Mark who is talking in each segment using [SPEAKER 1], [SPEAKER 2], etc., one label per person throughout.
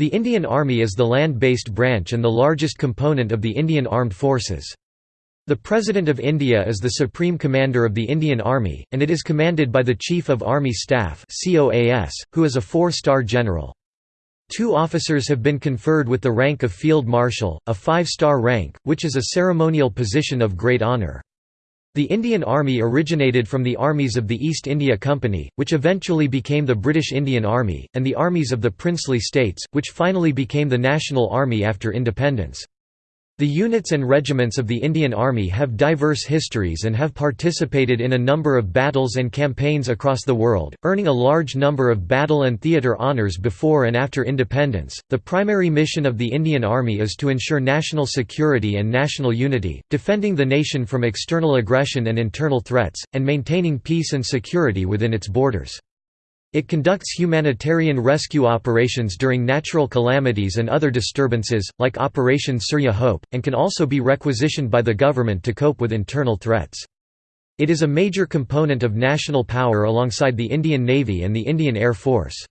[SPEAKER 1] The Indian Army is the land-based branch and the largest component of the Indian Armed Forces. The President of India is the Supreme Commander of the Indian Army, and it is commanded by the Chief of Army Staff who is a four-star general. Two officers have been conferred with the rank of Field Marshal, a five-star rank, which is a ceremonial position of great honour. The Indian Army originated from the armies of the East India Company, which eventually became the British Indian Army, and the armies of the princely states, which finally became the National Army after independence. The units and regiments of the Indian Army have diverse histories and have participated in a number of battles and campaigns across the world, earning a large number of battle and theatre honours before and after independence. The primary mission of the Indian Army is to ensure national security and national unity, defending the nation from external aggression and internal threats, and maintaining peace and security within its borders. It conducts humanitarian rescue operations during natural calamities and other disturbances, like Operation Surya Hope, and can also be requisitioned by the government to cope with internal threats. It is a major component of national power alongside the Indian Navy and the Indian Air Force.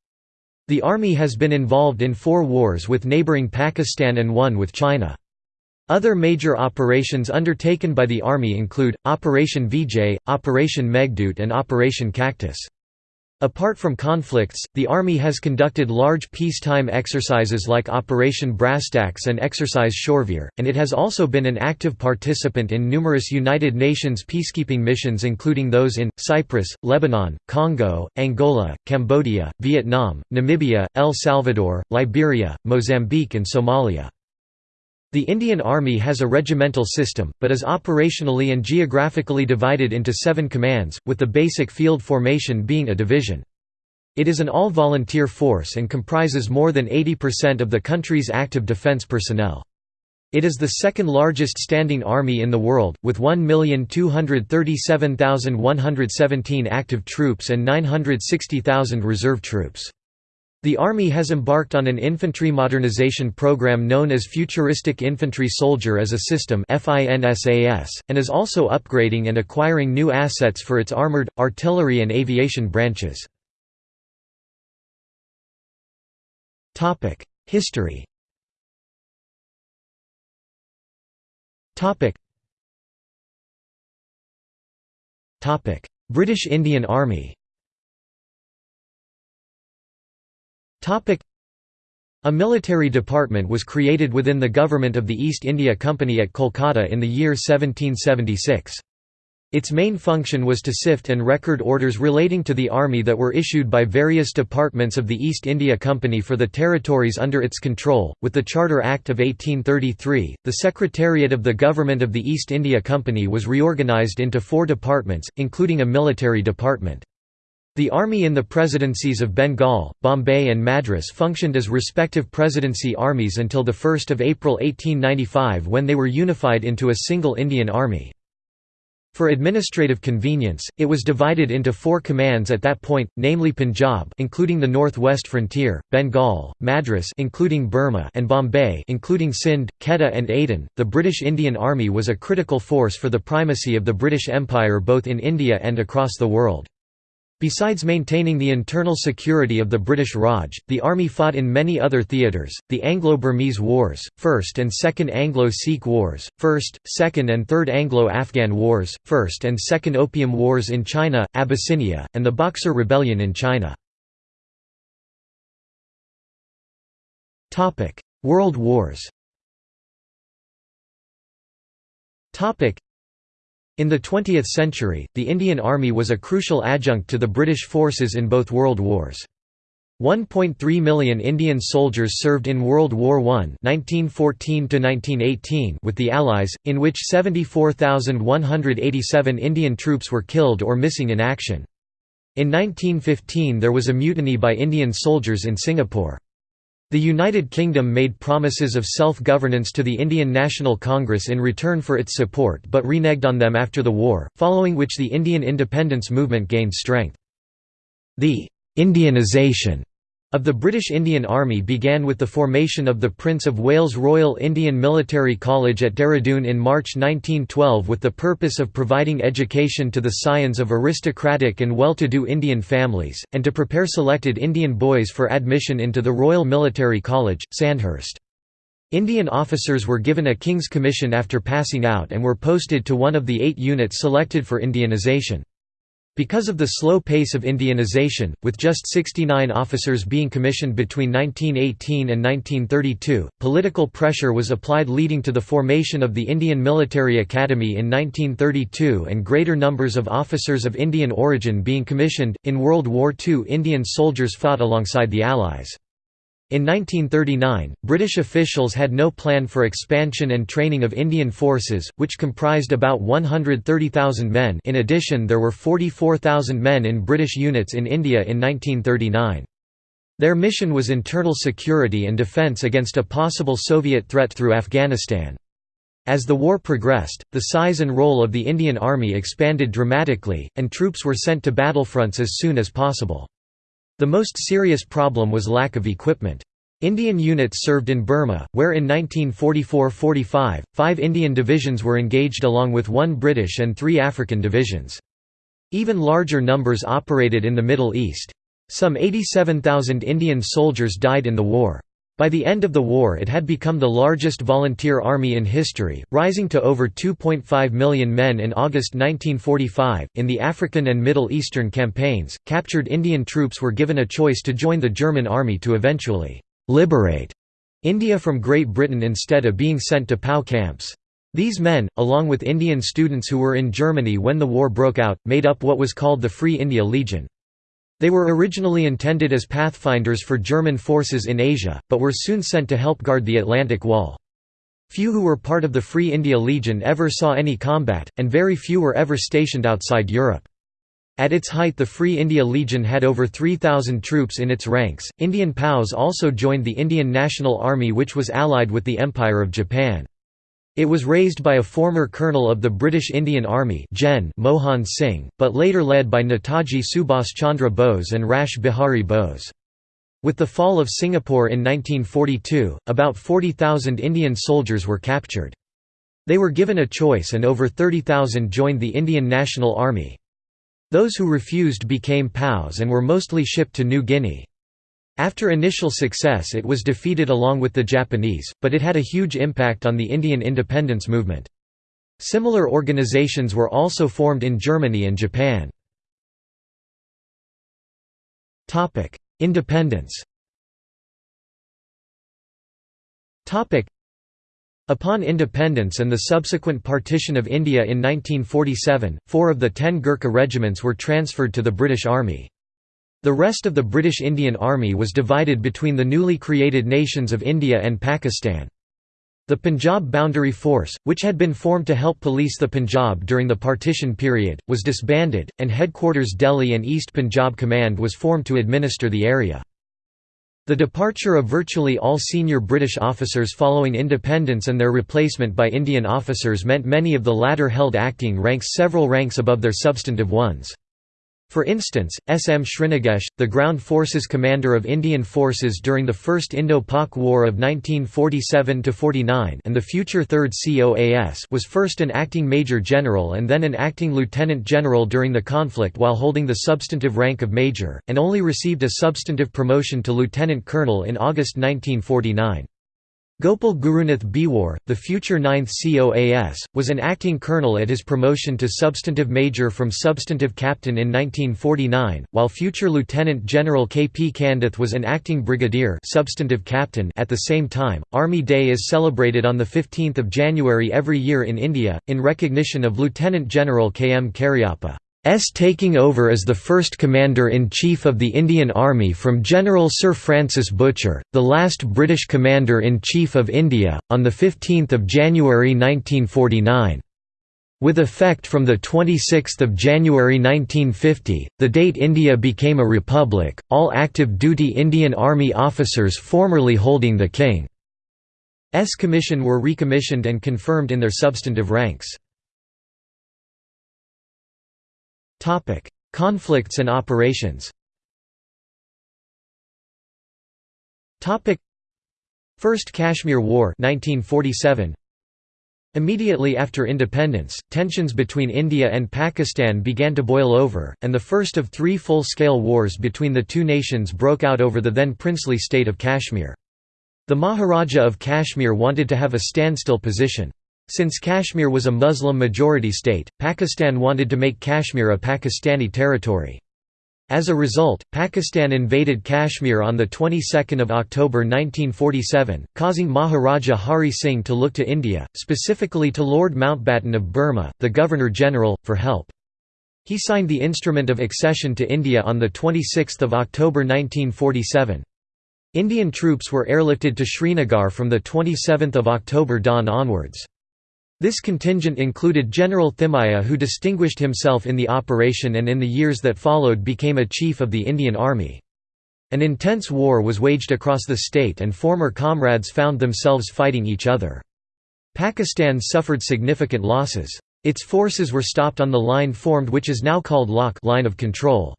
[SPEAKER 1] The Army has been involved in four wars with neighbouring Pakistan and one with China. Other major operations undertaken by the Army include, Operation Vijay, Operation Meghdoot and Operation Cactus. Apart from conflicts, the Army has conducted large peacetime exercises like Operation Brasstacks and Exercise Shoorveer, and it has also been an active participant in numerous United Nations peacekeeping missions including those in, Cyprus, Lebanon, Congo, Angola, Cambodia, Vietnam, Namibia, El Salvador, Liberia, Mozambique and Somalia. The Indian Army has a regimental system, but is operationally and geographically divided into seven commands, with the basic field formation being a division. It is an all-volunteer force and comprises more than 80% of the country's active defense personnel. It is the second largest standing army in the world, with 1,237,117 active troops and 960,000 reserve troops. The Army has embarked on an infantry modernization program known as Futuristic Infantry Soldier as a System and is also upgrading and acquiring new assets for its armored, artillery and aviation branches. History British Indian Army a military department was created within the government of the East India Company at Kolkata in the year 1776. Its main function was to sift and record orders relating to the army that were issued by various departments of the East India Company for the territories under its control. With the Charter Act of 1833, the Secretariat of the Government of the East India Company was reorganised into four departments, including a military department. The army in the presidencies of Bengal, Bombay and Madras functioned as respective presidency armies until 1 April 1895 when they were unified into a single Indian army. For administrative convenience, it was divided into four commands at that point, namely Punjab including the northwest frontier, Bengal, Madras including Burma and Bombay including Sindh, Quetta and Aden. The British Indian Army was a critical force for the primacy of the British Empire both in India and across the world. Besides maintaining the internal security of the British Raj, the army fought in many other theatres, the Anglo-Burmese Wars, First and Second Anglo-Sikh Wars, First, Second and Third Anglo-Afghan Wars, First and Second Opium Wars in China, Abyssinia, and the Boxer Rebellion in China. World Wars in the 20th century, the Indian Army was a crucial adjunct to the British forces in both world wars. 1.3 million Indian soldiers served in World War I (1914–1918) with the Allies, in which 74,187 Indian troops were killed or missing in action. In 1915 there was a mutiny by Indian soldiers in Singapore. The United Kingdom made promises of self-governance to the Indian National Congress in return for its support but reneged on them after the war, following which the Indian independence movement gained strength. The «Indianization» of the British Indian Army began with the formation of the Prince of Wales Royal Indian Military College at Dehradun in March 1912 with the purpose of providing education to the scions of aristocratic and well-to-do Indian families, and to prepare selected Indian boys for admission into the Royal Military College, Sandhurst. Indian officers were given a King's Commission after passing out and were posted to one of the eight units selected for Indianization. Because of the slow pace of Indianization, with just 69 officers being commissioned between 1918 and 1932, political pressure was applied leading to the formation of the Indian Military Academy in 1932 and greater numbers of officers of Indian origin being commissioned. In World War II, Indian soldiers fought alongside the Allies. In 1939, British officials had no plan for expansion and training of Indian forces, which comprised about 130,000 men in addition there were 44,000 men in British units in India in 1939. Their mission was internal security and defence against a possible Soviet threat through Afghanistan. As the war progressed, the size and role of the Indian Army expanded dramatically, and troops were sent to battlefronts as soon as possible. The most serious problem was lack of equipment. Indian units served in Burma, where in 1944–45, five Indian divisions were engaged along with one British and three African divisions. Even larger numbers operated in the Middle East. Some 87,000 Indian soldiers died in the war. By the end of the war it had become the largest volunteer army in history, rising to over 2.5 million men in August 1945. In the African and Middle Eastern campaigns, captured Indian troops were given a choice to join the German army to eventually liberate India from Great Britain instead of being sent to POW camps. These men, along with Indian students who were in Germany when the war broke out, made up what was called the Free India Legion. They were originally intended as pathfinders for German forces in Asia, but were soon sent to help guard the Atlantic Wall. Few who were part of the Free India Legion ever saw any combat, and very few were ever stationed outside Europe. At its height the Free India Legion had over 3,000 troops in its ranks. Indian POWs also joined the Indian National Army which was allied with the Empire of Japan. It was raised by a former colonel of the British Indian Army Gen Mohan Singh, but later led by Netaji Subhas Chandra Bose and Rash Bihari Bose. With the fall of Singapore in 1942, about 40,000 Indian soldiers were captured. They were given a choice and over 30,000 joined the Indian National Army. Those who refused became POWs and were mostly shipped to New Guinea. After initial success it was defeated along with the Japanese, but it had a huge impact on the Indian independence movement. Similar organizations were also formed in Germany and Japan. Independence Upon independence and the subsequent partition of India in 1947, four of the ten Gurkha regiments were transferred to the British Army. The rest of the British Indian Army was divided between the newly created nations of India and Pakistan. The Punjab Boundary Force, which had been formed to help police the Punjab during the partition period, was disbanded, and headquarters Delhi and East Punjab Command was formed to administer the area. The departure of virtually all senior British officers following independence and their replacement by Indian officers meant many of the latter held acting ranks several ranks above their substantive ones. For instance, S. M. Srinagesh, the ground forces commander of Indian forces during the First Indo-Pak War of 1947–49 and the future 3rd COAS was first an acting major general and then an acting lieutenant general during the conflict while holding the substantive rank of major, and only received a substantive promotion to lieutenant colonel in August 1949. Gopal Gurunath Bewoor, the future 9th COAS, was an acting colonel at his promotion to substantive major from substantive captain in 1949, while future Lieutenant General K. P. Candeth was an acting brigadier substantive captain at the same time. Army Day is celebrated on 15 January every year in India, in recognition of Lieutenant General K. M. Cariappa. S taking over as the first Commander-in-Chief of the Indian Army from General Sir Francis Bucher, the last British Commander-in-Chief of India, on 15 January 1949. With effect from 26 January 1950, the date India became a republic, all active duty Indian Army officers formerly holding the King's commission were recommissioned and confirmed in their substantive ranks. Topic: Conflicts and operations. Topic: First Kashmir War 1947 Immediately after independence, tensions between India and Pakistan began to boil over, and the first of three full-scale wars between the two nations broke out over the then princely state of Kashmir. The Maharaja of Kashmir wanted to have a standstill position. Since Kashmir was a Muslim-majority state, Pakistan wanted to make Kashmir a Pakistani territory. As a result, Pakistan invaded Kashmir on the 22nd of October 1947, causing Maharaja Hari Singh to look to India, specifically to Lord Mountbatten of Burma, the Governor-General, for help. He signed the Instrument of Accession to India on the 26th of October 1947. Indian troops were airlifted to Srinagar from the 27th of October dawn onwards. This contingent included General Thimayya who distinguished himself in the operation and in the years that followed became a chief of the Indian Army. An intense war was waged across the state and former comrades found themselves fighting each other. Pakistan suffered significant losses. Its forces were stopped on the line formed which is now called LOC line of control.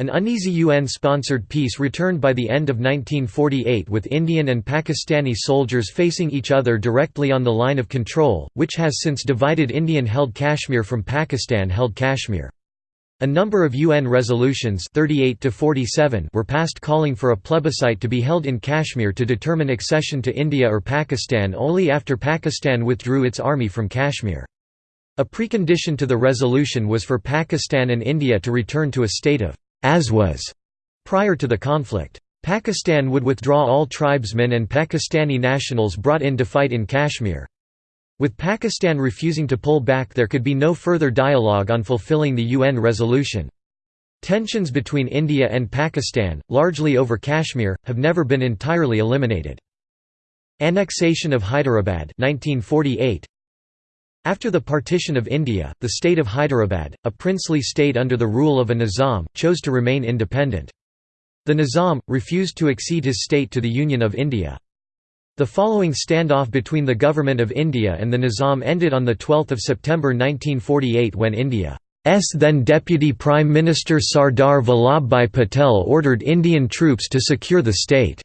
[SPEAKER 1] An uneasy UN-sponsored peace returned by the end of 1948 with Indian and Pakistani soldiers facing each other directly on the line of control, which has since divided Indian-held Kashmir from Pakistan-held Kashmir. A number of UN resolutions 38 to 47 were passed calling for a plebiscite to be held in Kashmir to determine accession to India or Pakistan only after Pakistan withdrew its army from Kashmir. A precondition to the resolution was for Pakistan and India to return to a state of as was prior to the conflict. Pakistan would withdraw all tribesmen and Pakistani nationals brought in to fight in Kashmir. With Pakistan refusing to pull back there could be no further dialogue on fulfilling the UN resolution. Tensions between India and Pakistan, largely over Kashmir, have never been entirely eliminated. Annexation of Hyderabad 1948 after the partition of India, the state of Hyderabad, a princely state under the rule of a Nizam, chose to remain independent. The Nizam, refused to accede his state to the Union of India. The following standoff between the Government of India and the Nizam ended on 12 September 1948 when India's then Deputy Prime Minister Sardar Vallabhbhai Patel ordered Indian troops to secure the state.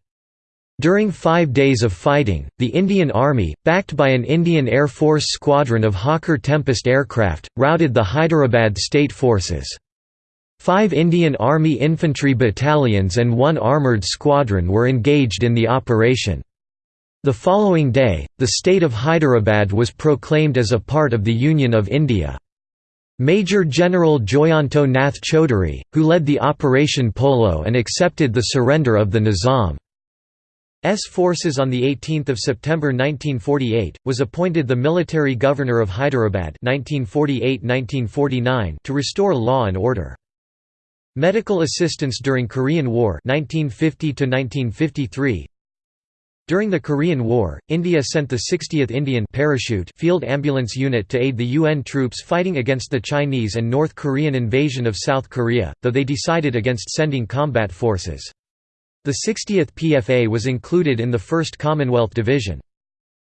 [SPEAKER 1] During five days of fighting, the Indian Army, backed by an Indian Air Force squadron of Hawker Tempest aircraft, routed the Hyderabad state forces. Five Indian Army infantry battalions and one armoured squadron were engaged in the operation. The following day, the state of Hyderabad was proclaimed as a part of the Union of India. Major General Joyanto Nath Chaudhary, who led the Operation Polo and accepted the surrender of the Nizam. S forces on 18 September 1948, was appointed the military governor of Hyderabad 1948–1949 to restore law and order. Medical assistance during Korean War 1950 -1953. During the Korean War, India sent the 60th Indian Parachute Field Ambulance Unit to aid the UN troops fighting against the Chinese and North Korean invasion of South Korea, though they decided against sending combat forces. The 60th PFA was included in the 1st Commonwealth Division.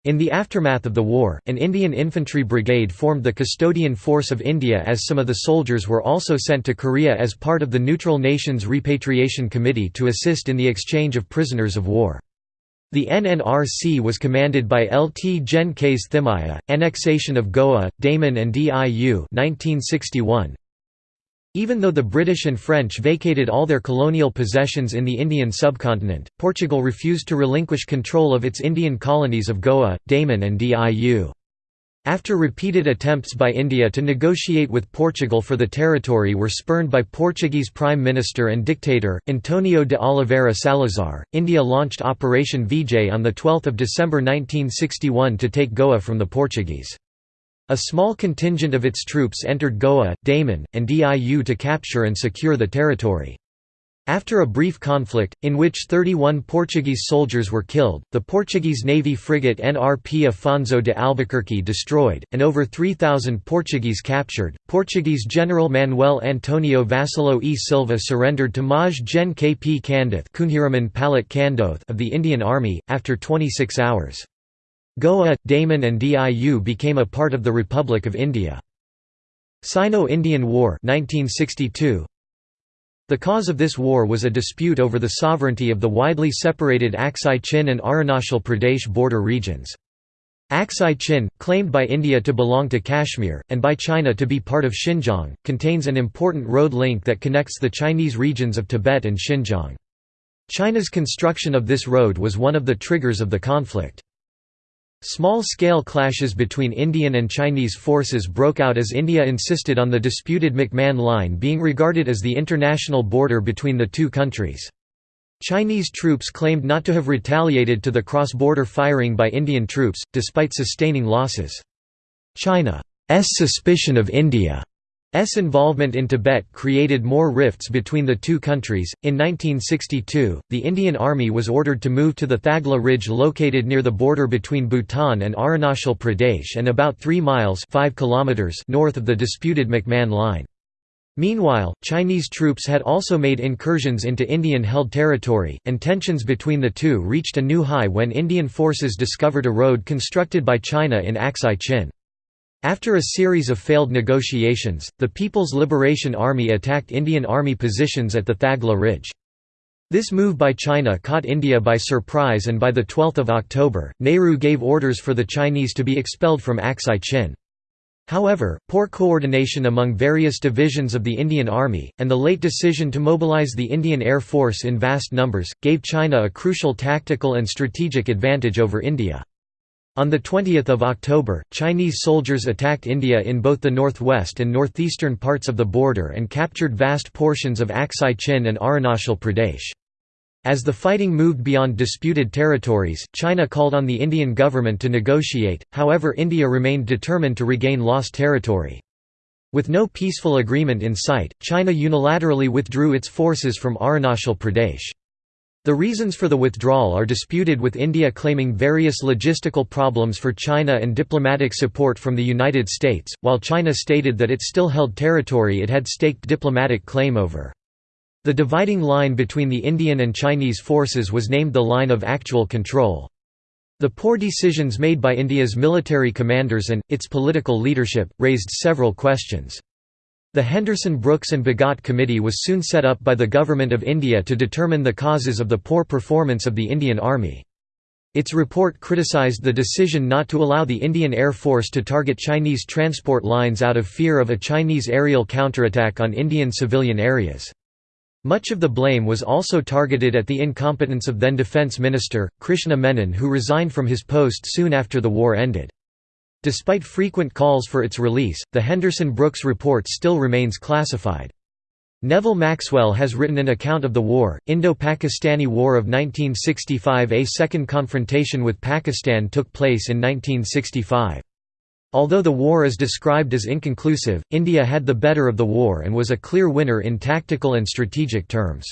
[SPEAKER 1] In the aftermath of the war, an Indian infantry brigade formed the Custodian Force of India as some of the soldiers were also sent to Korea as part of the Neutral Nations Repatriation Committee to assist in the exchange of prisoners of war. The NNRC was commanded by Lt Gen Ks Thimayya, annexation of Goa, Daman and Diu 1961. Even though the British and French vacated all their colonial possessions in the Indian subcontinent, Portugal refused to relinquish control of its Indian colonies of Goa, Daman and Diu. After repeated attempts by India to negotiate with Portugal for the territory were spurned by Portuguese Prime Minister and dictator, Antonio de Oliveira Salazar, India launched Operation Vijay on 12 December 1961 to take Goa from the Portuguese. A small contingent of its troops entered Goa, Daman, and Diu to capture and secure the territory. After a brief conflict, in which 31 Portuguese soldiers were killed, the Portuguese Navy frigate NRP Afonso de Albuquerque destroyed, and over 3,000 Portuguese captured, Portuguese General Manuel Antonio Vassallo e Silva surrendered to Maj Gen K. P. Candeth of the Indian Army, after 26 hours. Goa, Daman and Diu became a part of the Republic of India. Sino-Indian War 1962. The cause of this war was a dispute over the sovereignty of the widely separated Aksai Chin and Arunachal Pradesh border regions. Aksai Chin, claimed by India to belong to Kashmir, and by China to be part of Xinjiang, contains an important road link that connects the Chinese regions of Tibet and Xinjiang. China's construction of this road was one of the triggers of the conflict. Small-scale clashes between Indian and Chinese forces broke out as India insisted on the disputed McMahon Line being regarded as the international border between the two countries. Chinese troops claimed not to have retaliated to the cross-border firing by Indian troops, despite sustaining losses. China's suspicion of India's involvement in Tibet created more rifts between the two countries. In 1962, the Indian Army was ordered to move to the Thagla Ridge located near the border between Bhutan and Arunachal Pradesh and about 3 miles 5 kilometers north of the disputed McMahon Line. Meanwhile, Chinese troops had also made incursions into Indian-held territory, and tensions between the two reached a new high when Indian forces discovered a road constructed by China in Aksai Chin. After a series of failed negotiations, the People's Liberation Army attacked Indian Army positions at the Thagla Ridge. This move by China caught India by surprise and by 12 October, Nehru gave orders for the Chinese to be expelled from Aksai Chin. However, poor coordination among various divisions of the Indian Army, and the late decision to mobilize the Indian Air Force in vast numbers, gave China a crucial tactical and strategic advantage over India. On 20 October, Chinese soldiers attacked India in both the northwest and northeastern parts of the border and captured vast portions of Aksai Chin and Arunachal Pradesh. As the fighting moved beyond disputed territories, China called on the Indian government to negotiate, however India remained determined to regain lost territory. With no peaceful agreement in sight, China unilaterally withdrew its forces from Arunachal Pradesh. The reasons for the withdrawal are disputed with India claiming various logistical problems for China and diplomatic support from the United States, while China stated that it still held territory it had staked diplomatic claim over. The dividing line between the Indian and Chinese forces was named the Line of Actual Control. The poor decisions made by India's military commanders and, its political leadership, raised several questions. The Henderson-Brooks and Bhagat Committee was soon set up by the Government of India to determine the causes of the poor performance of the Indian Army. Its report criticized the decision not to allow the Indian Air Force to target Chinese transport lines out of fear of a Chinese aerial counterattack on Indian civilian areas. Much of the blame was also targeted at the incompetence of then Defence Minister, Krishna Menon who resigned from his post soon after the war ended. Despite frequent calls for its release, the Henderson-Brooks report still remains classified. Neville Maxwell has written an account of the war, Indo-Pakistani War of 1965 A second confrontation with Pakistan took place in 1965. Although the war is described as inconclusive, India had the better of the war and was a clear winner in tactical and strategic terms.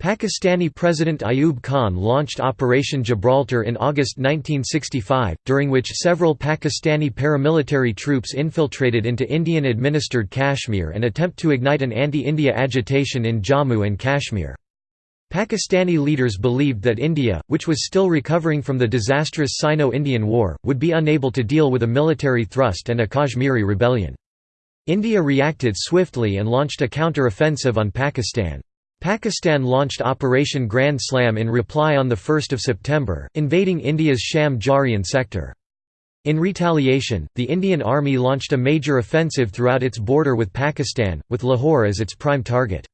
[SPEAKER 1] Pakistani President Ayub Khan launched Operation Gibraltar in August 1965, during which several Pakistani paramilitary troops infiltrated into Indian-administered Kashmir and attempt to ignite an anti-India agitation in Jammu and Kashmir. Pakistani leaders believed that India, which was still recovering from the disastrous Sino-Indian War, would be unable to deal with a military thrust and a Kashmiri rebellion. India reacted swiftly and launched a counter-offensive on Pakistan. Pakistan launched Operation Grand Slam in reply on 1 September, invading India's Sham Jarian sector. In retaliation, the Indian Army launched a major offensive throughout its border with Pakistan, with Lahore as its prime target.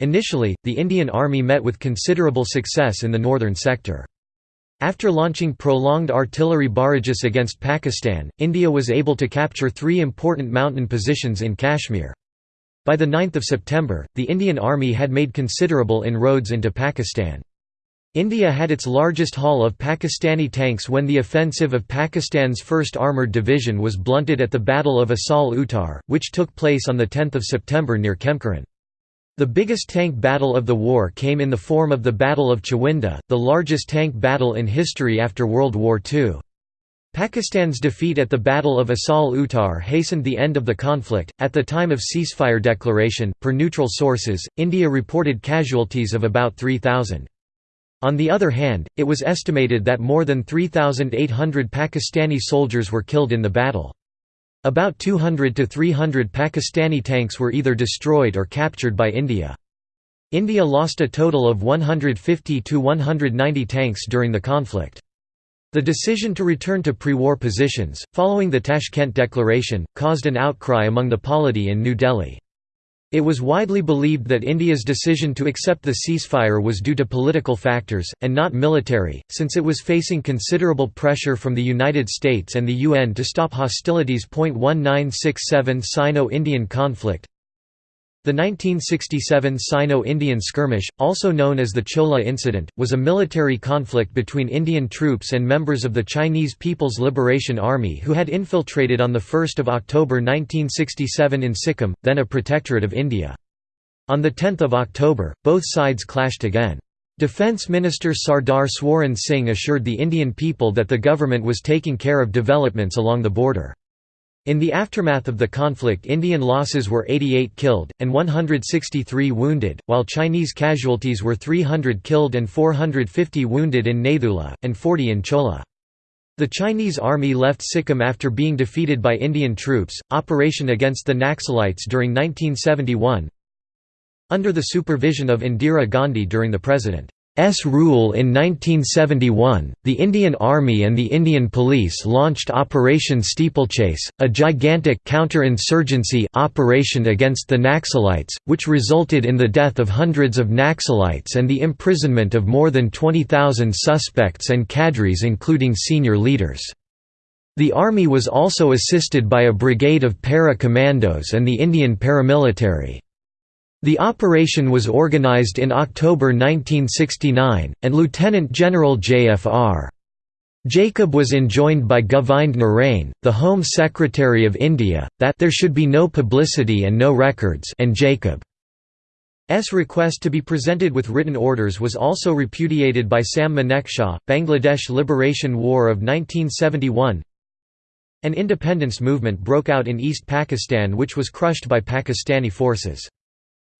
[SPEAKER 1] Initially, the Indian Army met with considerable success in the northern sector. After launching prolonged artillery barrages against Pakistan, India was able to capture three important mountain positions in Kashmir. By 9 September, the Indian Army had made considerable inroads into Pakistan. India had its largest haul of Pakistani tanks when the offensive of Pakistan's 1st Armoured Division was blunted at the Battle of Asal Uttar, which took place on 10 September near Khem Karan. The biggest tank battle of the war came in the form of the Battle of Chawinda, the largest tank battle in history after World War II. Pakistan's defeat at the Battle of Asal Uttar hastened the end of the conflict. At the time of ceasefire declaration, per neutral sources, India reported casualties of about 3,000. On the other hand, it was estimated that more than 3,800 Pakistani soldiers were killed in the battle. About 200 to 300 Pakistani tanks were either destroyed or captured by India. India lost a total of 150 to 190 tanks during the conflict. The decision to return to pre-war positions, following the Tashkent Declaration, caused an outcry among the polity in New Delhi. It was widely believed that India's decision to accept the ceasefire was due to political factors, and not military, since it was facing considerable pressure from the United States and the UN to stop hostilities. 1967 Sino-Indian conflict the 1967 Sino-Indian skirmish, also known as the Chola Incident, was a military conflict between Indian troops and members of the Chinese People's Liberation Army who had infiltrated on 1 October 1967 in Sikkim, then a protectorate of India. On 10 October, both sides clashed again. Defence Minister Sardar Swaran Singh assured the Indian people that the government was taking care of developments along the border. In the aftermath of the conflict Indian losses were 88 killed, and 163 wounded, while Chinese casualties were 300 killed and 450 wounded in Nathula, and 40 in Chola. The Chinese army left Sikkim after being defeated by Indian troops. Operation against the Naxalites during 1971 Under the supervision of Indira Gandhi during the President S rule in 1971, the Indian Army and the Indian Police launched Operation Steeplechase, a gigantic counter-insurgency operation against the Naxalites, which resulted in the death of hundreds of Naxalites and the imprisonment of more than 20,000 suspects and cadres including senior leaders. The army was also assisted by a brigade of para-commandos and the Indian paramilitary. The operation was organized in October 1969, and Lieutenant General J.F.R. Jacob was enjoined by Govind Narain, the Home Secretary of India, that there should be no publicity and no records and Jacob's request to be presented with written orders was also repudiated by Sam Manekshaw. Bangladesh Liberation War of 1971 An independence movement broke out in East Pakistan which was crushed by Pakistani forces.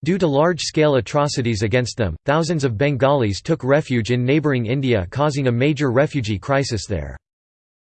[SPEAKER 1] Due to large-scale atrocities against them, thousands of Bengalis took refuge in neighbouring India causing a major refugee crisis there.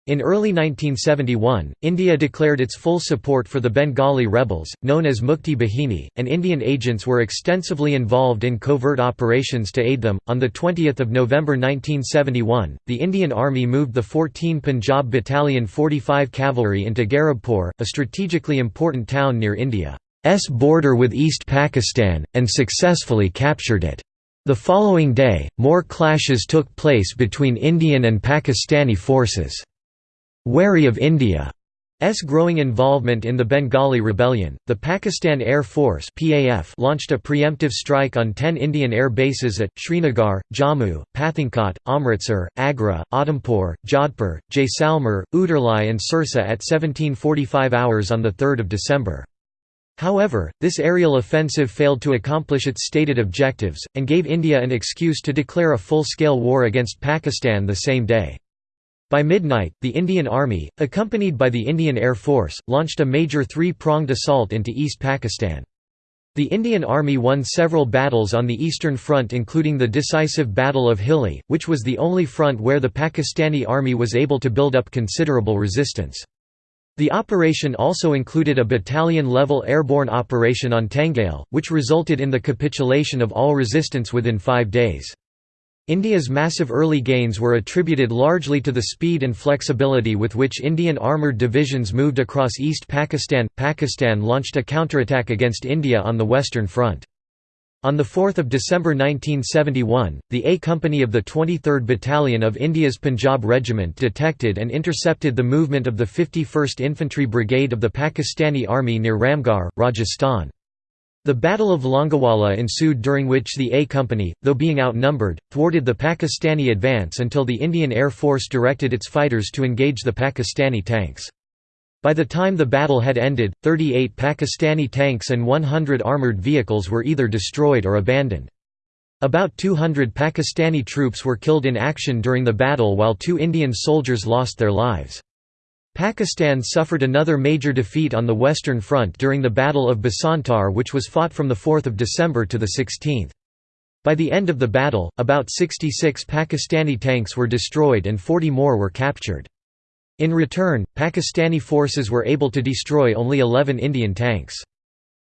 [SPEAKER 1] In early 1971, India declared its full support for the Bengali rebels, known as Mukti Bahini, and Indian agents were extensively involved in covert operations to aid them. On the 20th of November 1971, the Indian Army moved the 14 Punjab Battalion 45 Cavalry into Garibpur, a strategically important town near India. S border with East Pakistan, and successfully captured it. The following day, more clashes took place between Indian and Pakistani forces. Wary of India's growing involvement in the Bengali rebellion, the Pakistan Air Force launched a preemptive strike on ten Indian air bases at, Srinagar, Jammu, Pathankot, Amritsar, Agra, Udhampur, Jodhpur, Jaisalmer, Uttarlai and Sirsa at 1745 hours on 3 December. However, this aerial offensive failed to accomplish its stated objectives, and gave India an excuse to declare a full-scale war against Pakistan the same day. By midnight, the Indian Army, accompanied by the Indian Air Force, launched a major three-pronged assault into East Pakistan. The Indian Army won several battles on the Eastern Front including the decisive Battle of Hilli, which was the only front where the Pakistani Army was able to build up considerable resistance. The operation also included a battalion-level airborne operation on Tangail, which resulted in the capitulation of all resistance within five days. India's massive early gains were attributed largely to the speed and flexibility with which Indian armoured divisions moved across East Pakistan. Pakistan launched a counterattack against India on the Western Front. On 4 December 1971, the A Company of the 23rd Battalion of India's Punjab Regiment detected and intercepted the movement of the 51st Infantry Brigade of the Pakistani Army near Ramgarh, Rajasthan. The Battle of Longewala ensued during which the A Company, though being outnumbered, thwarted the Pakistani advance until the Indian Air Force directed its fighters to engage the Pakistani tanks. By the time the battle had ended, 38 Pakistani tanks and 100 armoured vehicles were either destroyed or abandoned. About 200 Pakistani troops were killed in action during the battle while two Indian soldiers lost their lives. Pakistan suffered another major defeat on the Western Front during the Battle of Basantar which was fought from 4 December to 16. By the end of the battle, about 66 Pakistani tanks were destroyed and 40 more were captured. In return, Pakistani forces were able to destroy only 11 Indian tanks.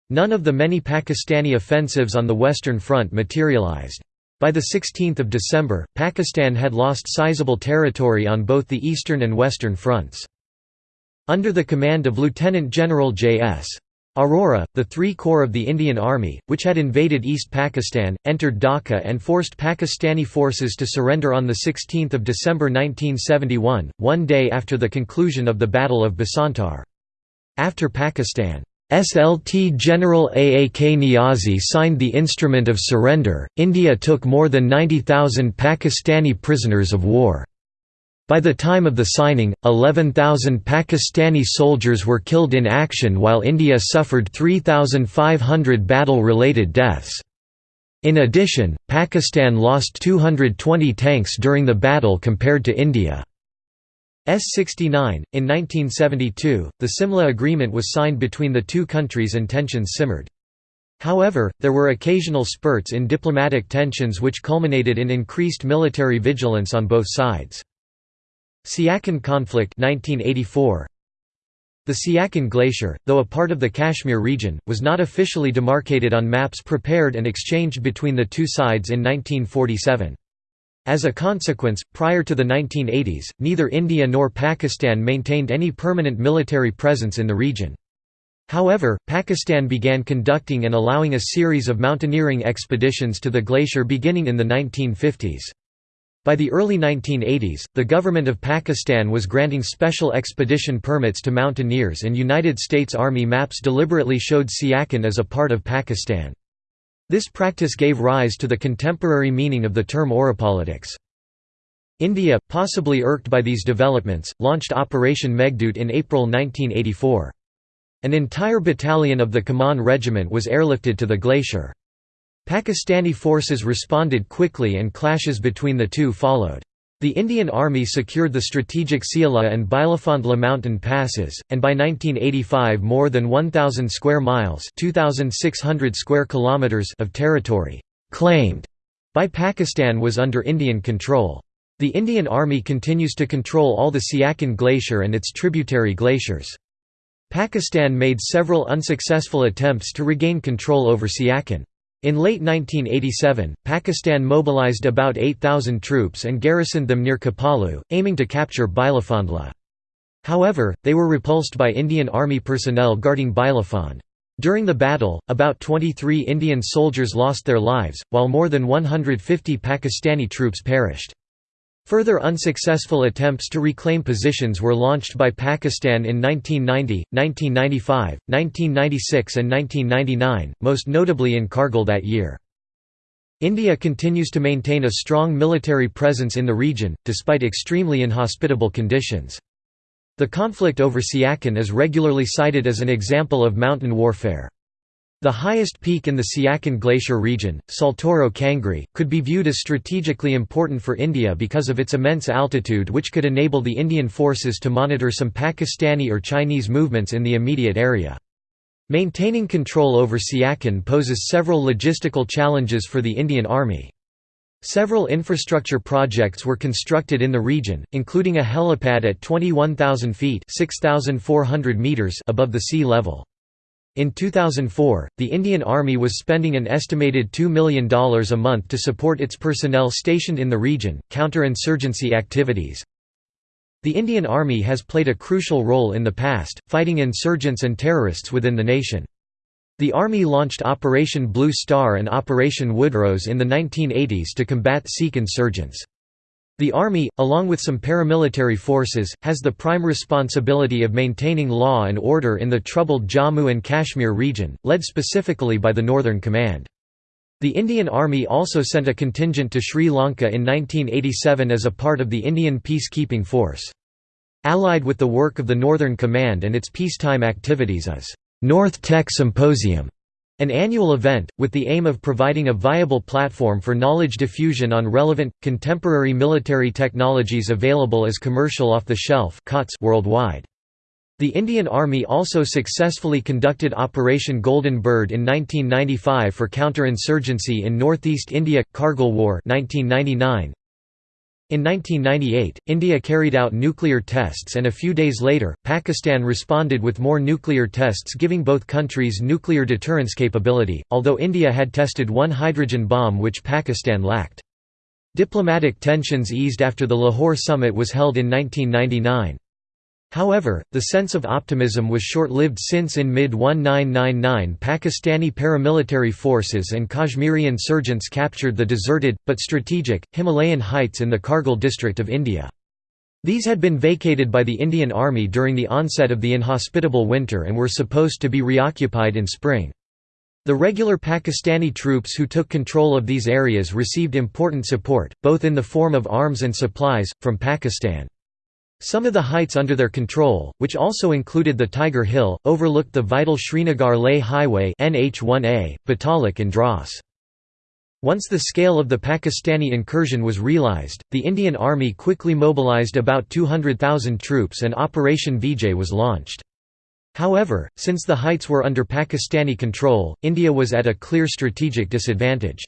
[SPEAKER 1] None of the many Pakistani offensives on the Western Front materialized. By 16 December, Pakistan had lost sizable territory on both the Eastern and Western fronts. Under the command of Lieutenant General J.S. Arora, the Three Corps of the Indian Army, which had invaded East Pakistan, entered Dhaka and forced Pakistani forces to surrender on 16 December 1971, one day after the conclusion of the Battle of Basantar. After Pakistan SLT General Aak Niazi signed the Instrument of Surrender, India took more than 90,000 Pakistani prisoners of war. By the time of the signing, 11,000 Pakistani soldiers were killed in action while India suffered 3,500 battle-related deaths. In addition, Pakistan lost 220 tanks during the battle compared to India. S-69. In 1972, the Simla Agreement was signed between the two countries and tensions simmered. However, there were occasional spurts in diplomatic tensions which culminated in increased military vigilance on both sides. Siachen conflict 1984. The Siachen Glacier, though a part of the Kashmir region, was not officially demarcated on maps prepared and exchanged between the two sides in 1947. As a consequence, prior to the 1980s, neither India nor Pakistan maintained any permanent military presence in the region. However, Pakistan began conducting and allowing a series of mountaineering expeditions to the glacier beginning in the 1950s. By the early 1980s, the government of Pakistan was granting special expedition permits to mountaineers and United States Army maps deliberately showed Siachen as a part of Pakistan. This practice gave rise to the contemporary meaning of the term Oropolitics. India, possibly irked by these developments, launched Operation Meghdoot in April 1984. An entire battalion of the Kumaon Regiment was airlifted to the glacier. Pakistani forces responded quickly and clashes between the two followed. The Indian Army secured the strategic Siala and Bilafondla mountain passes, and by 1985 more than 1,000 square miles square kilometers of territory «claimed» by Pakistan was under Indian control. The Indian Army continues to control all the Siachen Glacier and its tributary glaciers. Pakistan made several unsuccessful attempts to regain control over Siachen. In late 1987, Pakistan mobilized about 8,000 troops and garrisoned them near Khaplu, aiming to capture Bilafondla. However, they were repulsed by Indian Army personnel guarding Bilafond. During the battle, about 23 Indian soldiers lost their lives, while more than 150 Pakistani troops perished. Further unsuccessful attempts to reclaim positions were launched by Pakistan in 1990, 1995, 1996 and 1999, most notably in Kargil that year. India continues to maintain a strong military presence in the region, despite extremely inhospitable conditions. The conflict over Siachen is regularly cited as an example of mountain warfare. The highest peak in the Siachen Glacier region, Saltoro Kangri, could be viewed as strategically important for India because of its immense altitude which could enable the Indian forces to monitor some Pakistani or Chinese movements in the immediate area. Maintaining control over Siachen poses several logistical challenges for the Indian Army. Several infrastructure projects were constructed in the region, including a helipad at 21,000 feet meters above the sea level. In 2004, the Indian Army was spending an estimated $2 million a month to support its personnel stationed in the region, counter-insurgency activities. The Indian Army has played a crucial role in the past, fighting insurgents and terrorists within the nation. The Army launched Operation Blue Star and Operation Woodrose in the 1980s to combat Sikh insurgents. The Army, along with some paramilitary forces, has the prime responsibility of maintaining law and order in the troubled Jammu and Kashmir region, led specifically by the Northern Command. The Indian Army also sent a contingent to Sri Lanka in 1987 as a part of the Indian peacekeeping force. Allied with the work of the Northern Command and its peacetime activities is North Tech Symposium, an annual event, with the aim of providing a viable platform for knowledge diffusion on relevant, contemporary military technologies available as commercial off-the-shelf worldwide. The Indian Army also successfully conducted Operation Golden Bird in 1995 for counterinsurgency in northeast India, Kargil War 1999. In 1998, India carried out nuclear tests and a few days later, Pakistan responded with more nuclear tests giving both countries nuclear deterrence capability, although India had tested one hydrogen bomb which Pakistan lacked. Diplomatic tensions eased after the Lahore summit was held in 1999. However, the sense of optimism was short-lived since in mid-1999 Pakistani paramilitary forces and Kashmiri insurgents captured the deserted, but strategic, Himalayan heights in the Kargil district of India. These had been vacated by the Indian Army during the onset of the inhospitable winter and were supposed to be reoccupied in spring. The regular Pakistani troops who took control of these areas received important support, both in the form of arms and supplies, from Pakistan. Some of the heights under their control, which also included the Tiger Hill, overlooked the vital Srinagar-Leh Highway NH1A, Batalik and Dras. Once the scale of the Pakistani incursion was realized, the Indian Army quickly mobilized about 200,000 troops and Operation Vijay was launched. However, since the heights were under Pakistani control, India was at a clear strategic disadvantage.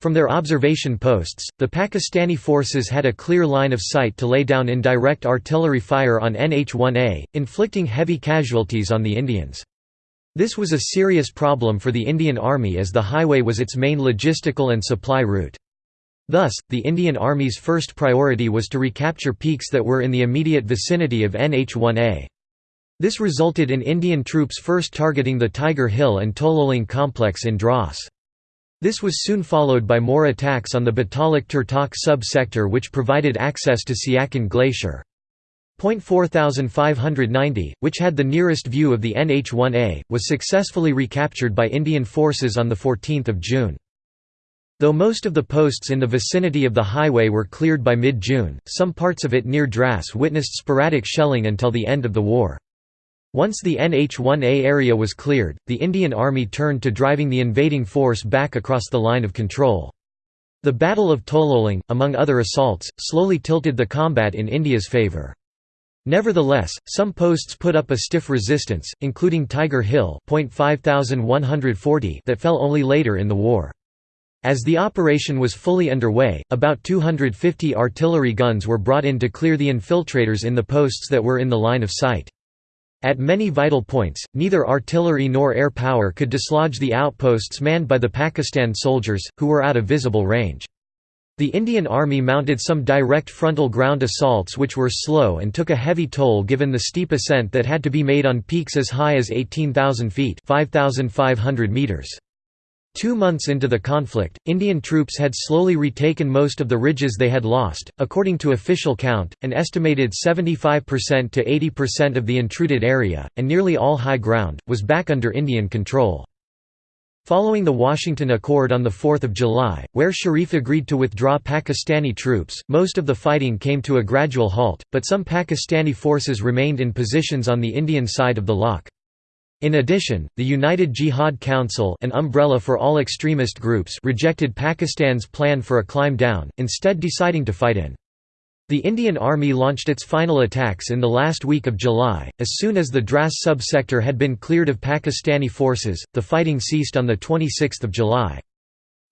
[SPEAKER 1] From their observation posts, the Pakistani forces had a clear line of sight to lay down indirect artillery fire on NH-1A, inflicting heavy casualties on the Indians. This was a serious problem for the Indian Army as the highway was its main logistical and supply route. Thus, the Indian Army's first priority was to recapture peaks that were in the immediate vicinity of NH-1A. This resulted in Indian troops first targeting the Tiger Hill and Tololing complex in Dras. This was soon followed by more attacks on the Batalik Turtok sub-sector which provided access to Siachen Glacier. Point 4590, which had the nearest view of the NH-1A, was successfully recaptured by Indian forces on 14 June. Though most of the posts in the vicinity of the highway were cleared by mid-June, some parts of it near Dras witnessed sporadic shelling until the end of the war. Once the NH-1A area was cleared, the Indian Army turned to driving the invading force back across the line of control. The Battle of Tololing, among other assaults, slowly tilted the combat in India's favour. Nevertheless, some posts put up a stiff resistance, including Tiger Hill that fell only later in the war. As the operation was fully underway, about 250 artillery guns were brought in to clear the infiltrators in the posts that were in the line of sight. At many vital points, neither artillery nor air power could dislodge the outposts manned by the Pakistan soldiers, who were out of visible range. The Indian Army mounted some direct frontal ground assaults which were slow and took a heavy toll given the steep ascent that had to be made on peaks as high as 18,000 feet 5,500 meters. Two months into the conflict, Indian troops had slowly retaken most of the ridges they had lost. According to official count, an estimated 75% to 80% of the intruded area, and nearly all high ground, was back under Indian control. Following the Washington Accord on 4 July, where Sharif agreed to withdraw Pakistani troops, most of the fighting came to a gradual halt, but some Pakistani forces remained in positions on the Indian side of the lock. In addition, the United Jihad Council an umbrella for all extremist groups rejected Pakistan's plan for a climb down, instead deciding to fight in. The Indian Army launched its final attacks in the last week of July. As soon as the Dras subsector had been cleared of Pakistani forces, the fighting ceased on 26 July.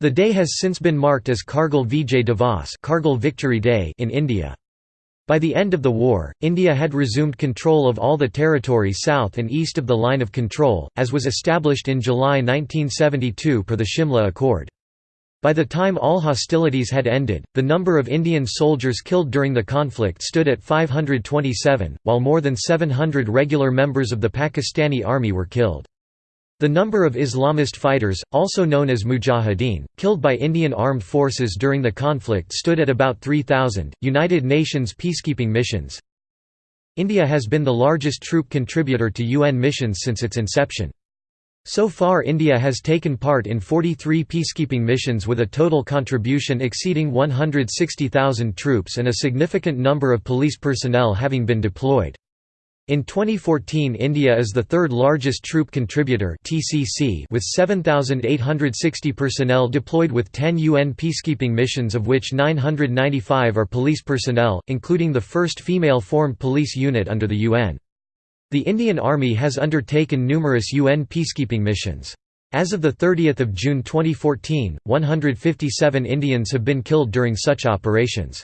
[SPEAKER 1] The day has since been marked as Kargil Vijay Divas Kargil Victory Day in India. By the end of the war, India had resumed control of all the territory south and east of the line of control, as was established in July 1972 per the Shimla Accord. By the time all hostilities had ended, the number of Indian soldiers killed during the conflict stood at 527, while more than 700 regular members of the Pakistani army were killed. The number of Islamist fighters, also known as mujahideen, killed by Indian armed forces during the conflict stood at about 3,000. United Nations peacekeeping missions India has been the largest troop contributor to UN missions since its inception. So far India has taken part in 43 peacekeeping missions with a total contribution exceeding 160,000 troops and a significant number of police personnel having been deployed. In 2014 India is the third largest troop contributor TCC with 7,860 personnel deployed with 10 UN peacekeeping missions of which 995 are police personnel, including the first female-formed police unit under the UN. The Indian Army has undertaken numerous UN peacekeeping missions. As of 30 June 2014, 157 Indians have been killed during such operations.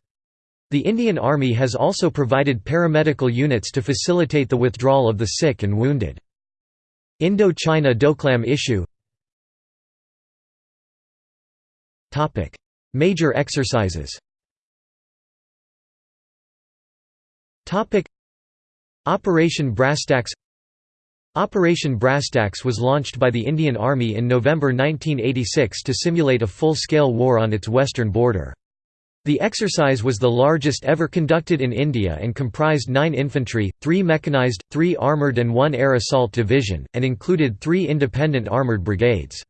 [SPEAKER 1] The Indian Army has also provided paramedical units to facilitate the withdrawal of the sick and wounded. Indo-China Doklam issue. Major exercises. Operation Brasstacks Operation Brasstacks was launched by the Indian Army in November 1986 to simulate a full-scale war on its western border. The exercise was the largest ever conducted in India and comprised nine infantry, three mechanized, three armoured and one air assault division, and included three independent armoured brigades.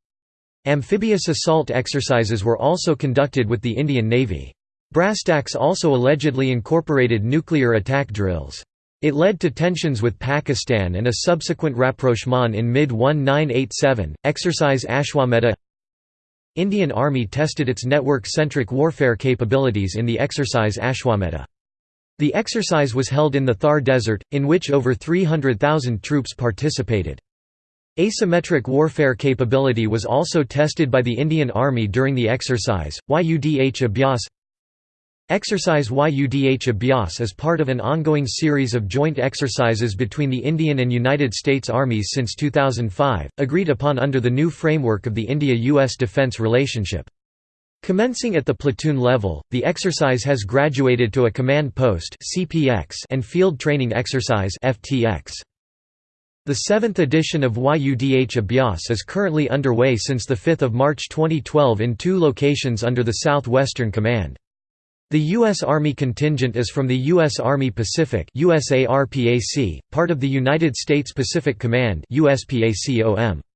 [SPEAKER 1] Amphibious assault exercises were also conducted with the Indian Navy. Brasstacks also allegedly incorporated nuclear attack drills. It led to tensions with Pakistan and a subsequent rapprochement in mid-1987. Exercise Ashwamedha Indian Army tested its network-centric warfare capabilities in the exercise Ashwamedha. The exercise was held in the Thar Desert, in which over 300,000 troops participated. Asymmetric warfare capability was also tested by the Indian Army during the exercise. YUDH Abhyas Exercise YUDH Abhyas is part of an ongoing series of joint exercises between the Indian and United States armies since 2005, agreed upon under the new framework of the India-US defense relationship. Commencing at the platoon level, the exercise has graduated to a command post and field training exercise. The seventh edition of YUDH Abhyas is currently underway since 5 March 2012 in two locations under the Southwestern Command. The U.S. Army contingent is from the U.S. Army Pacific part of the United States Pacific Command. The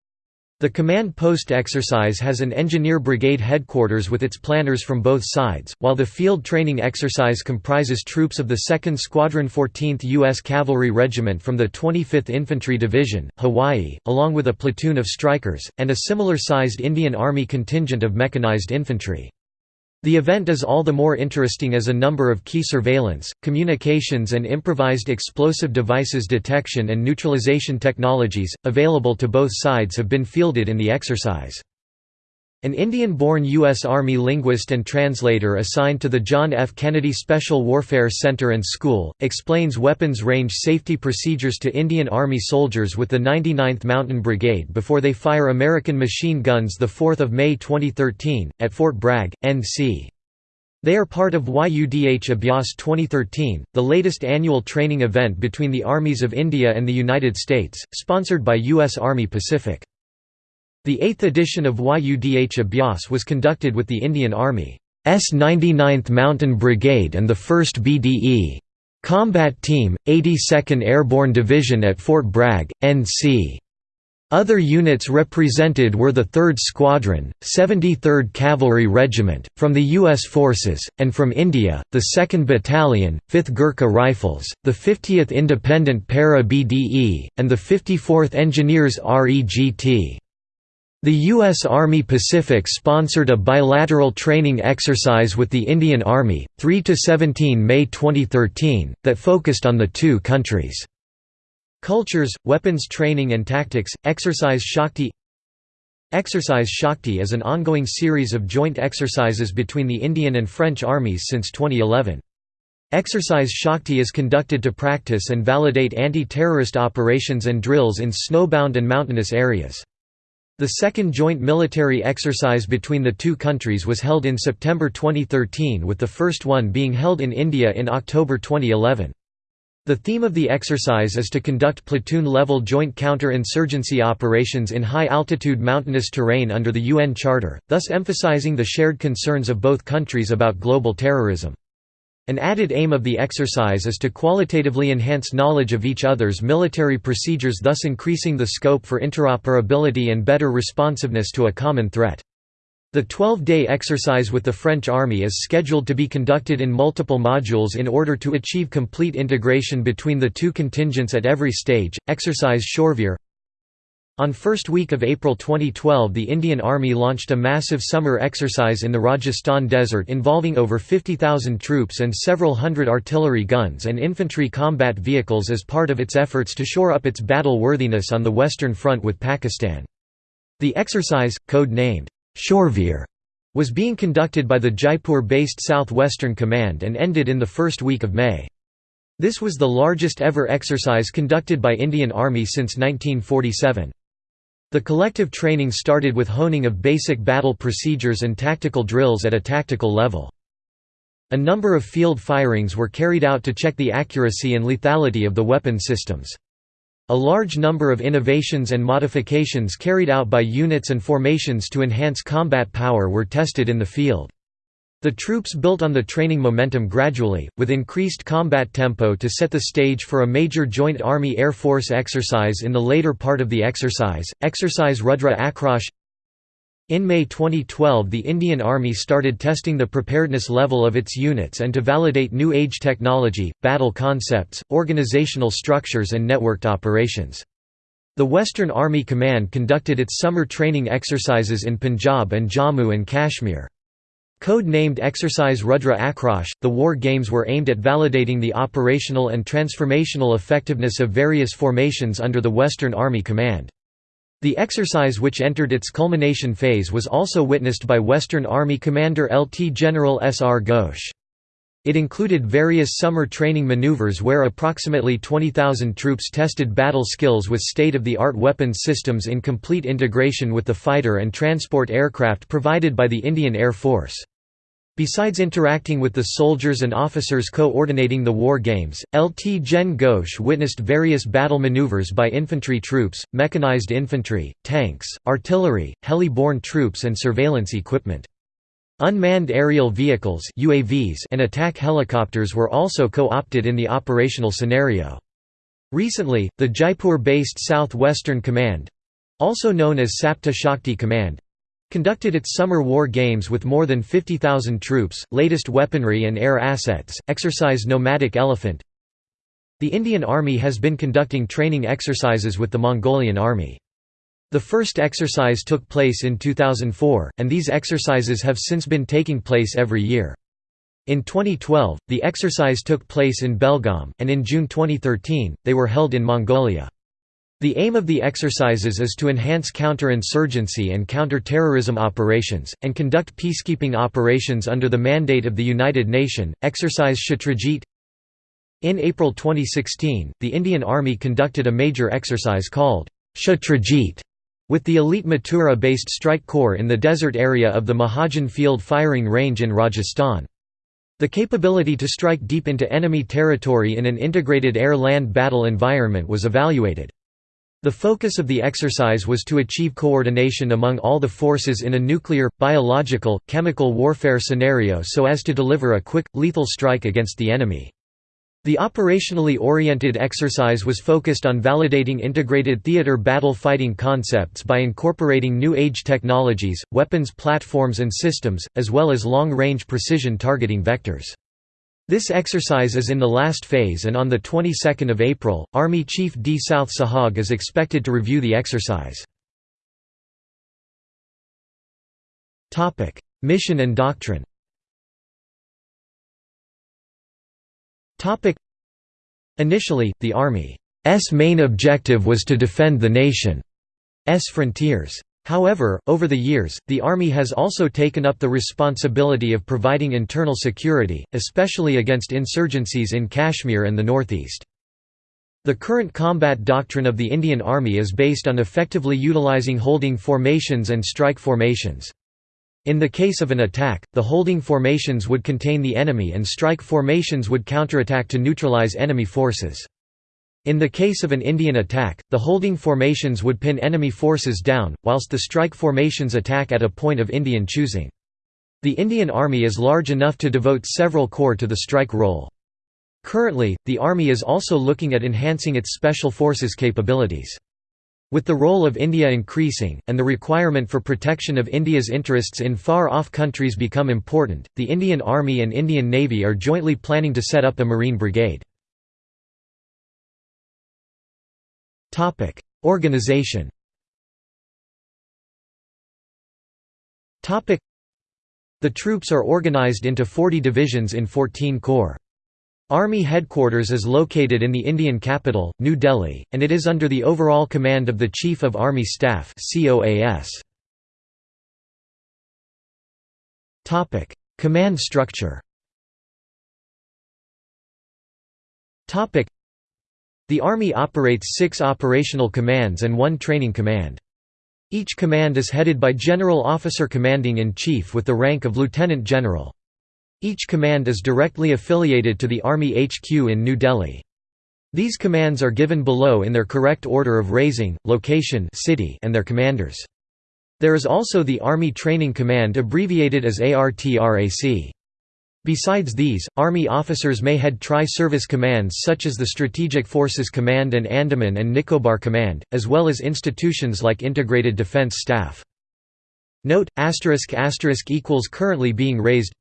[SPEAKER 1] command post exercise has an engineer brigade headquarters with its planners from both sides, while the field training exercise comprises troops of the 2nd Squadron 14th U.S. Cavalry Regiment from the 25th Infantry Division, Hawaii, along with a platoon of Strykers, and a similar-sized Indian Army contingent of mechanized infantry. The event is all the more interesting as a number of key surveillance, communications and improvised explosive devices detection and neutralization technologies, available to both sides have been fielded in the exercise. An Indian-born U.S. Army linguist and translator assigned to the John F. Kennedy Special Warfare Center and School, explains weapons range safety procedures to Indian Army soldiers with the 99th Mountain Brigade before they fire American machine guns 4 May 2013, at Fort Bragg, NC. They are part of YUDH Abhyas 2013, the latest annual training event between the armies of India and the United States, sponsored by U.S. Army Pacific. The eighth edition of YUDH Abhyas was conducted with the Indian Army's 99th Mountain Brigade and the 1st BDE Combat Team, 82nd Airborne Division at Fort Bragg, NC. Other units represented were the 3rd Squadron, 73rd Cavalry Regiment, from the U.S. Forces, and from India, the 2nd Battalion, 5th Gurkha Rifles, the 50th Independent Para BDE, and the 54th Engineers REGT. The U.S. Army Pacific sponsored a bilateral training exercise with the Indian Army, 3–17 May 2013, that focused on the two countries' cultures, weapons training and tactics. Exercise Shakti Exercise Shakti is an ongoing series of joint exercises between the Indian and French armies since 2011. Exercise Shakti is conducted to practice and validate anti-terrorist operations and drills in snowbound and mountainous areas. The second joint military exercise between the two countries was held in September 2013 with the first one being held in India in October 2011. The theme of the exercise is to conduct platoon-level joint counter-insurgency operations in high-altitude mountainous terrain under the UN Charter, thus emphasizing the shared concerns of both countries about global terrorism. An added aim of the exercise is to qualitatively enhance knowledge of each other's military procedures thus increasing the scope for interoperability and better responsiveness to a common threat. The 12-day exercise with the French Army is scheduled to be conducted in multiple modules in order to achieve complete integration between the two contingents at every stage. Exercise Shoorveer on first week of April 2012 the Indian Army launched a massive summer exercise in the Rajasthan desert involving over 50,000 troops and several hundred artillery guns and infantry combat vehicles as part of its efforts to shore up its battle worthiness on the Western Front with Pakistan. The exercise, code-named Shoorveer, was being conducted by the Jaipur-based South-Western Command and ended in the first week of May. This was the largest ever exercise conducted by Indian Army since 1947. The collective training started with honing of basic battle procedures and tactical drills at a tactical level. A number of field firings were carried out to check the accuracy and lethality of the weapon systems. A large number of innovations and modifications carried out by units and formations to enhance combat power were tested in the field. The troops built on the training momentum gradually, with increased combat tempo to set the stage for a major Joint Army-Air Force exercise in the later part of the exercise, Exercise Rudra Akrosh in May 2012 the Indian Army started testing the preparedness level of its units and to validate new age technology, battle concepts, organizational structures and networked operations. The Western Army Command conducted its summer training exercises in Punjab and Jammu and Kashmir. Code-named Exercise Rudra Akrosh, the war games were aimed at validating the operational and transformational effectiveness of various formations under the Western Army Command. The exercise which entered its culmination phase was also witnessed by Western Army Commander LT General S. R. Ghosh. It included various summer training maneuvers where approximately 20,000 troops tested battle skills with state-of-the-art weapons systems in complete integration with the fighter and transport aircraft provided by the Indian Air Force. Besides interacting with the soldiers and officers coordinating the war games, LT Gen Ghosh witnessed various battle maneuvers by infantry troops, mechanized infantry, tanks, artillery, heli-borne troops and surveillance equipment. Unmanned aerial vehicles UAVs and attack helicopters were also co-opted in the operational scenario. Recently, the Jaipur-based South-Western Command—also known as Sapta Shakti Command, conducted its summer war games with more than 50,000 troops, latest weaponry and air assets, exercise Nomadic Elephant. The Indian Army has been conducting training exercises with the Mongolian Army. The first exercise took place in 2004, and these exercises have since been taking place every year. In 2012, the exercise took place in Belgaum, and in June 2013, they were held in Mongolia. The aim of the exercises is to enhance counterinsurgency and counter-terrorism operations, and conduct peacekeeping operations under the mandate of the United Nations. Exercise Shatrajit In April 2016, the Indian Army conducted a major exercise called Shatrajit with the elite Mathura-based strike corps in the desert area of the Mahajan Field Firing Range in Rajasthan. The capability to strike deep into enemy territory in an integrated air-land battle environment was evaluated. The focus of the exercise was to achieve coordination among all the forces in a nuclear, biological, chemical warfare scenario so as to deliver a quick, lethal strike against the enemy. The operationally oriented exercise was focused on validating integrated theater battle fighting concepts by incorporating new age technologies, weapons platforms and systems, as well as long-range precision targeting vectors. This exercise is in the last phase and on the 22nd of April, Army Chief D. South Suhag is expected to review the exercise. Mission and doctrine Initially, the Army's main objective was to defend the nation's frontiers. However, over the years, the Army has also taken up the responsibility of providing internal security, especially against insurgencies in Kashmir and the northeast. The current combat doctrine of the Indian Army is based on effectively utilizing holding formations and strike formations. In the case of an attack, the holding formations would contain the enemy and strike formations would counterattack to neutralize enemy forces. In the case of an Indian attack, the holding formations would pin enemy forces down, whilst the strike formations attack at a point of Indian choosing. The Indian Army is large enough to devote several corps to the strike role. Currently, the Army is also looking at enhancing its special forces capabilities. With the role of India increasing, and the requirement for protection of India's interests in far-off countries become important, the Indian Army and Indian Navy are jointly planning to set up a Marine Brigade. Topic: Organization. Topic: The troops are organized into 40 divisions in 14 corps. Army headquarters is located in the Indian capital, New Delhi, and it is under the overall command of the Chief of Army Staff (COAS). Command structure The Army operates six operational commands and one training command. Each command is headed by General Officer Commanding in Chief with the rank of Lieutenant General. Each command is directly affiliated to the Army HQ in New Delhi. These commands are given below in their correct order of raising, location city and their commanders. There is also the Army Training Command abbreviated as ARTRAC. Besides these, Army officers may head tri-service commands such as the Strategic Forces Command and Andaman and Nicobar Command, as well as institutions like Integrated Defense Staff. Note, asterisk asterisk equals currently being raised.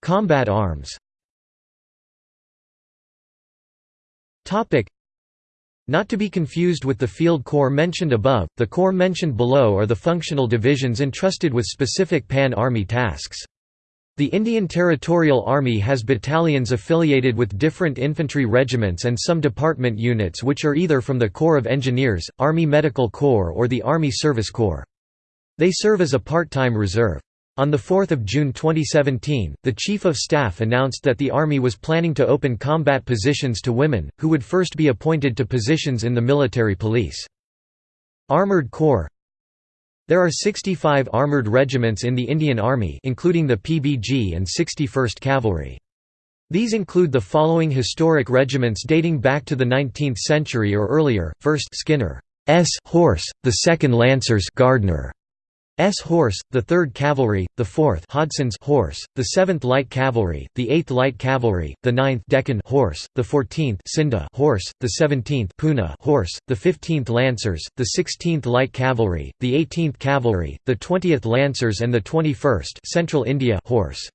[SPEAKER 1] Combat arms not to be confused with the field corps mentioned above, the corps mentioned below are the functional divisions entrusted with specific Pan-Army tasks. The Indian Territorial Army has battalions affiliated with different infantry regiments and some department units which are either from the Corps of Engineers, Army Medical Corps or the Army Service Corps. They serve as a part-time reserve. On 4 June 2017, the Chief of Staff announced that the Army was planning to open combat positions to women, who would first be appointed to positions in the military police. Armored Corps There are 65 armored regiments in the Indian Army including the PBG and 61st Cavalry. These include the following historic regiments dating back to the 19th century or earlier, 1st Skinner S. Horse, the 2nd Lancers Gardner, S Horse, the 3rd Cavalry, the 4th Hodson's Horse, the 7th Light Cavalry, the 8th Light Cavalry, the 9th Deccan Horse, the 14th Scinde Horse, the 17th Poona Horse, the 15th Lancers, the 16th Light Cavalry, the 18th Cavalry, the 20th Lancers and the 21st Central India Horse.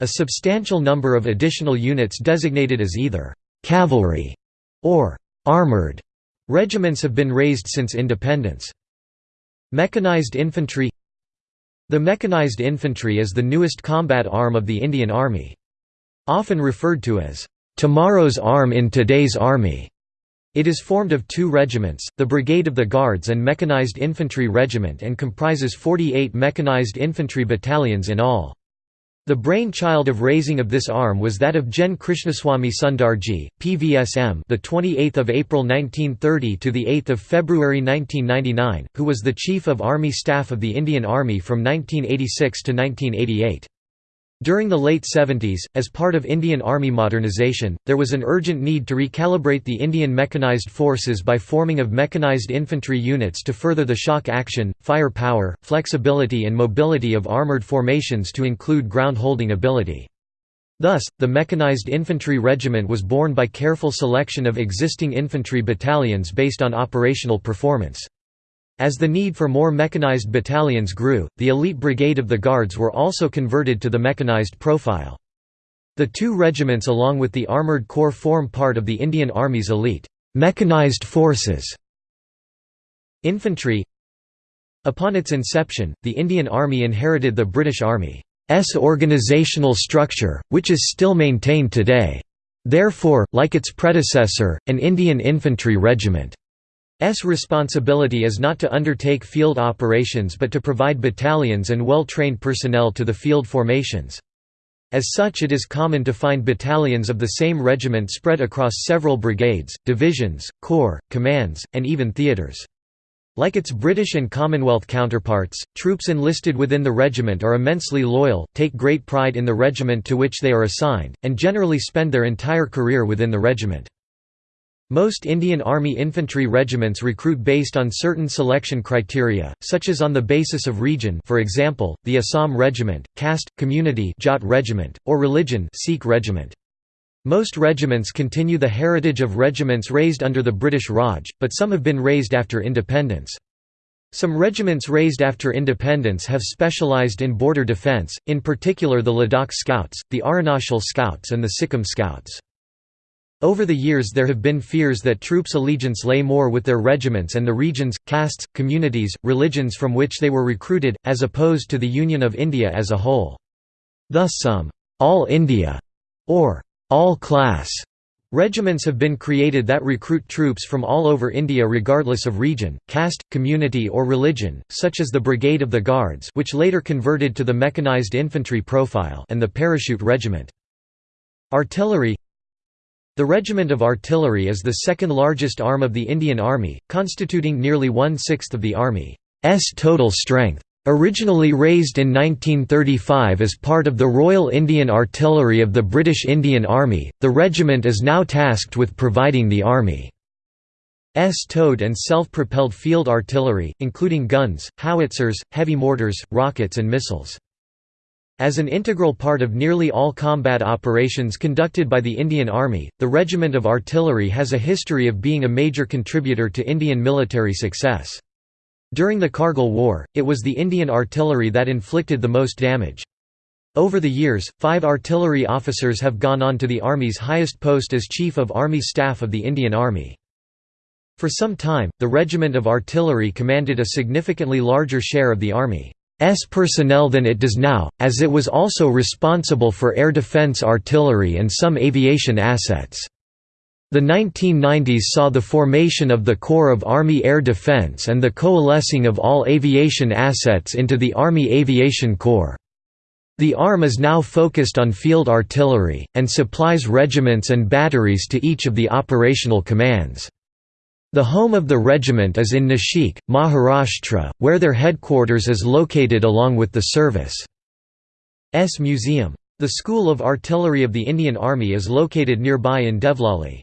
[SPEAKER 1] A substantial number of additional units designated as either cavalry or armored regiments have been raised since independence. Mechanized infantry The mechanized infantry is the newest combat arm of the Indian Army. Often referred to as, "...tomorrow's arm in today's army." It is formed of two regiments, the Brigade of the Guards and Mechanized Infantry Regiment and comprises 48 mechanized infantry battalions in all. The brainchild of raising of this arm was that of Gen Krishnaswamy Sundarji, PVSM, the 28th of April 1930 to the 8th of February 1999, who was the Chief of Army Staff of the Indian Army from 1986 to 1988. During the late 70s, as part of Indian Army modernization, there was an urgent need to recalibrate the Indian mechanized forces by forming of mechanized infantry units to further the shock action, fire power, flexibility and mobility of armored formations to include ground-holding ability. Thus, the Mechanized Infantry Regiment was born by careful selection of existing infantry battalions based on operational performance. As the need for more mechanized battalions grew, the elite brigade of the Guards were also converted to the mechanized profile. The two regiments along with the Armoured Corps form part of the Indian Army's elite, mechanized forces. Infantry Upon its inception, the Indian Army inherited the British Army's organisational structure, which is still maintained today. Therefore, like its predecessor, an Indian Infantry Regiment S responsibility is not to undertake field operations but to provide battalions and well-trained personnel to the field formations. As such it is common to find battalions of the same regiment spread across several brigades, divisions, corps, commands, and even theatres. Like its British and Commonwealth counterparts, troops enlisted within the regiment are immensely loyal, take great pride in the regiment to which they are assigned, and generally spend their entire career within the regiment. Most Indian Army infantry regiments recruit based on certain selection criteria, such as on the basis of region for example, the Assam Regiment, caste, community Jat Regiment, or religion Sikh Regiment. Most regiments continue the heritage of regiments raised under the British Raj, but some have been raised after independence. Some regiments raised after independence have specialised in border defence, in particular the Ladakh Scouts, the Arunachal Scouts and the Sikkim Scouts. Over the years there have been fears that troops' allegiance lay more with their regiments and the regions, castes, communities, religions from which they were recruited, as opposed to the Union of India as a whole. Thus some «all India» or «all class» Regiments have been created that recruit troops from all over India regardless of region, caste, community or religion, such as the Brigade of the Guards which later converted to the mechanized infantry profile and the Parachute Regiment. Artillery The Regiment of Artillery is the second largest arm of the Indian Army, constituting nearly one-sixth of the Army's total strength. Originally raised in 1935 as part of the Royal Indian Artillery of the British Indian Army, the regiment is now tasked with providing the Army's towed and self-propelled field artillery, including guns, howitzers, heavy mortars, rockets and missiles. As an integral part of nearly all combat operations conducted by the Indian Army, the Regiment of Artillery has a history of being a major contributor to Indian military success. During the Kargil War, it was the Indian artillery that inflicted the most damage. Over the years, five artillery officers have gone on to the Army's highest post as Chief of Army Staff of the Indian Army. For some time, the Regiment of Artillery commanded a significantly larger share of the Army's personnel than it does now, as it was also responsible for air defense artillery and some aviation assets. The 1990s saw the formation of the Corps of Army Air Defense and the coalescing of all aviation assets into the Army Aviation Corps. The ARM is now focused on field artillery, and supplies regiments and batteries to each of the operational commands. The home of the regiment is in Nashik, Maharashtra, where their headquarters is located along with the service's museum. The School of Artillery of the Indian Army is located nearby in Devlali.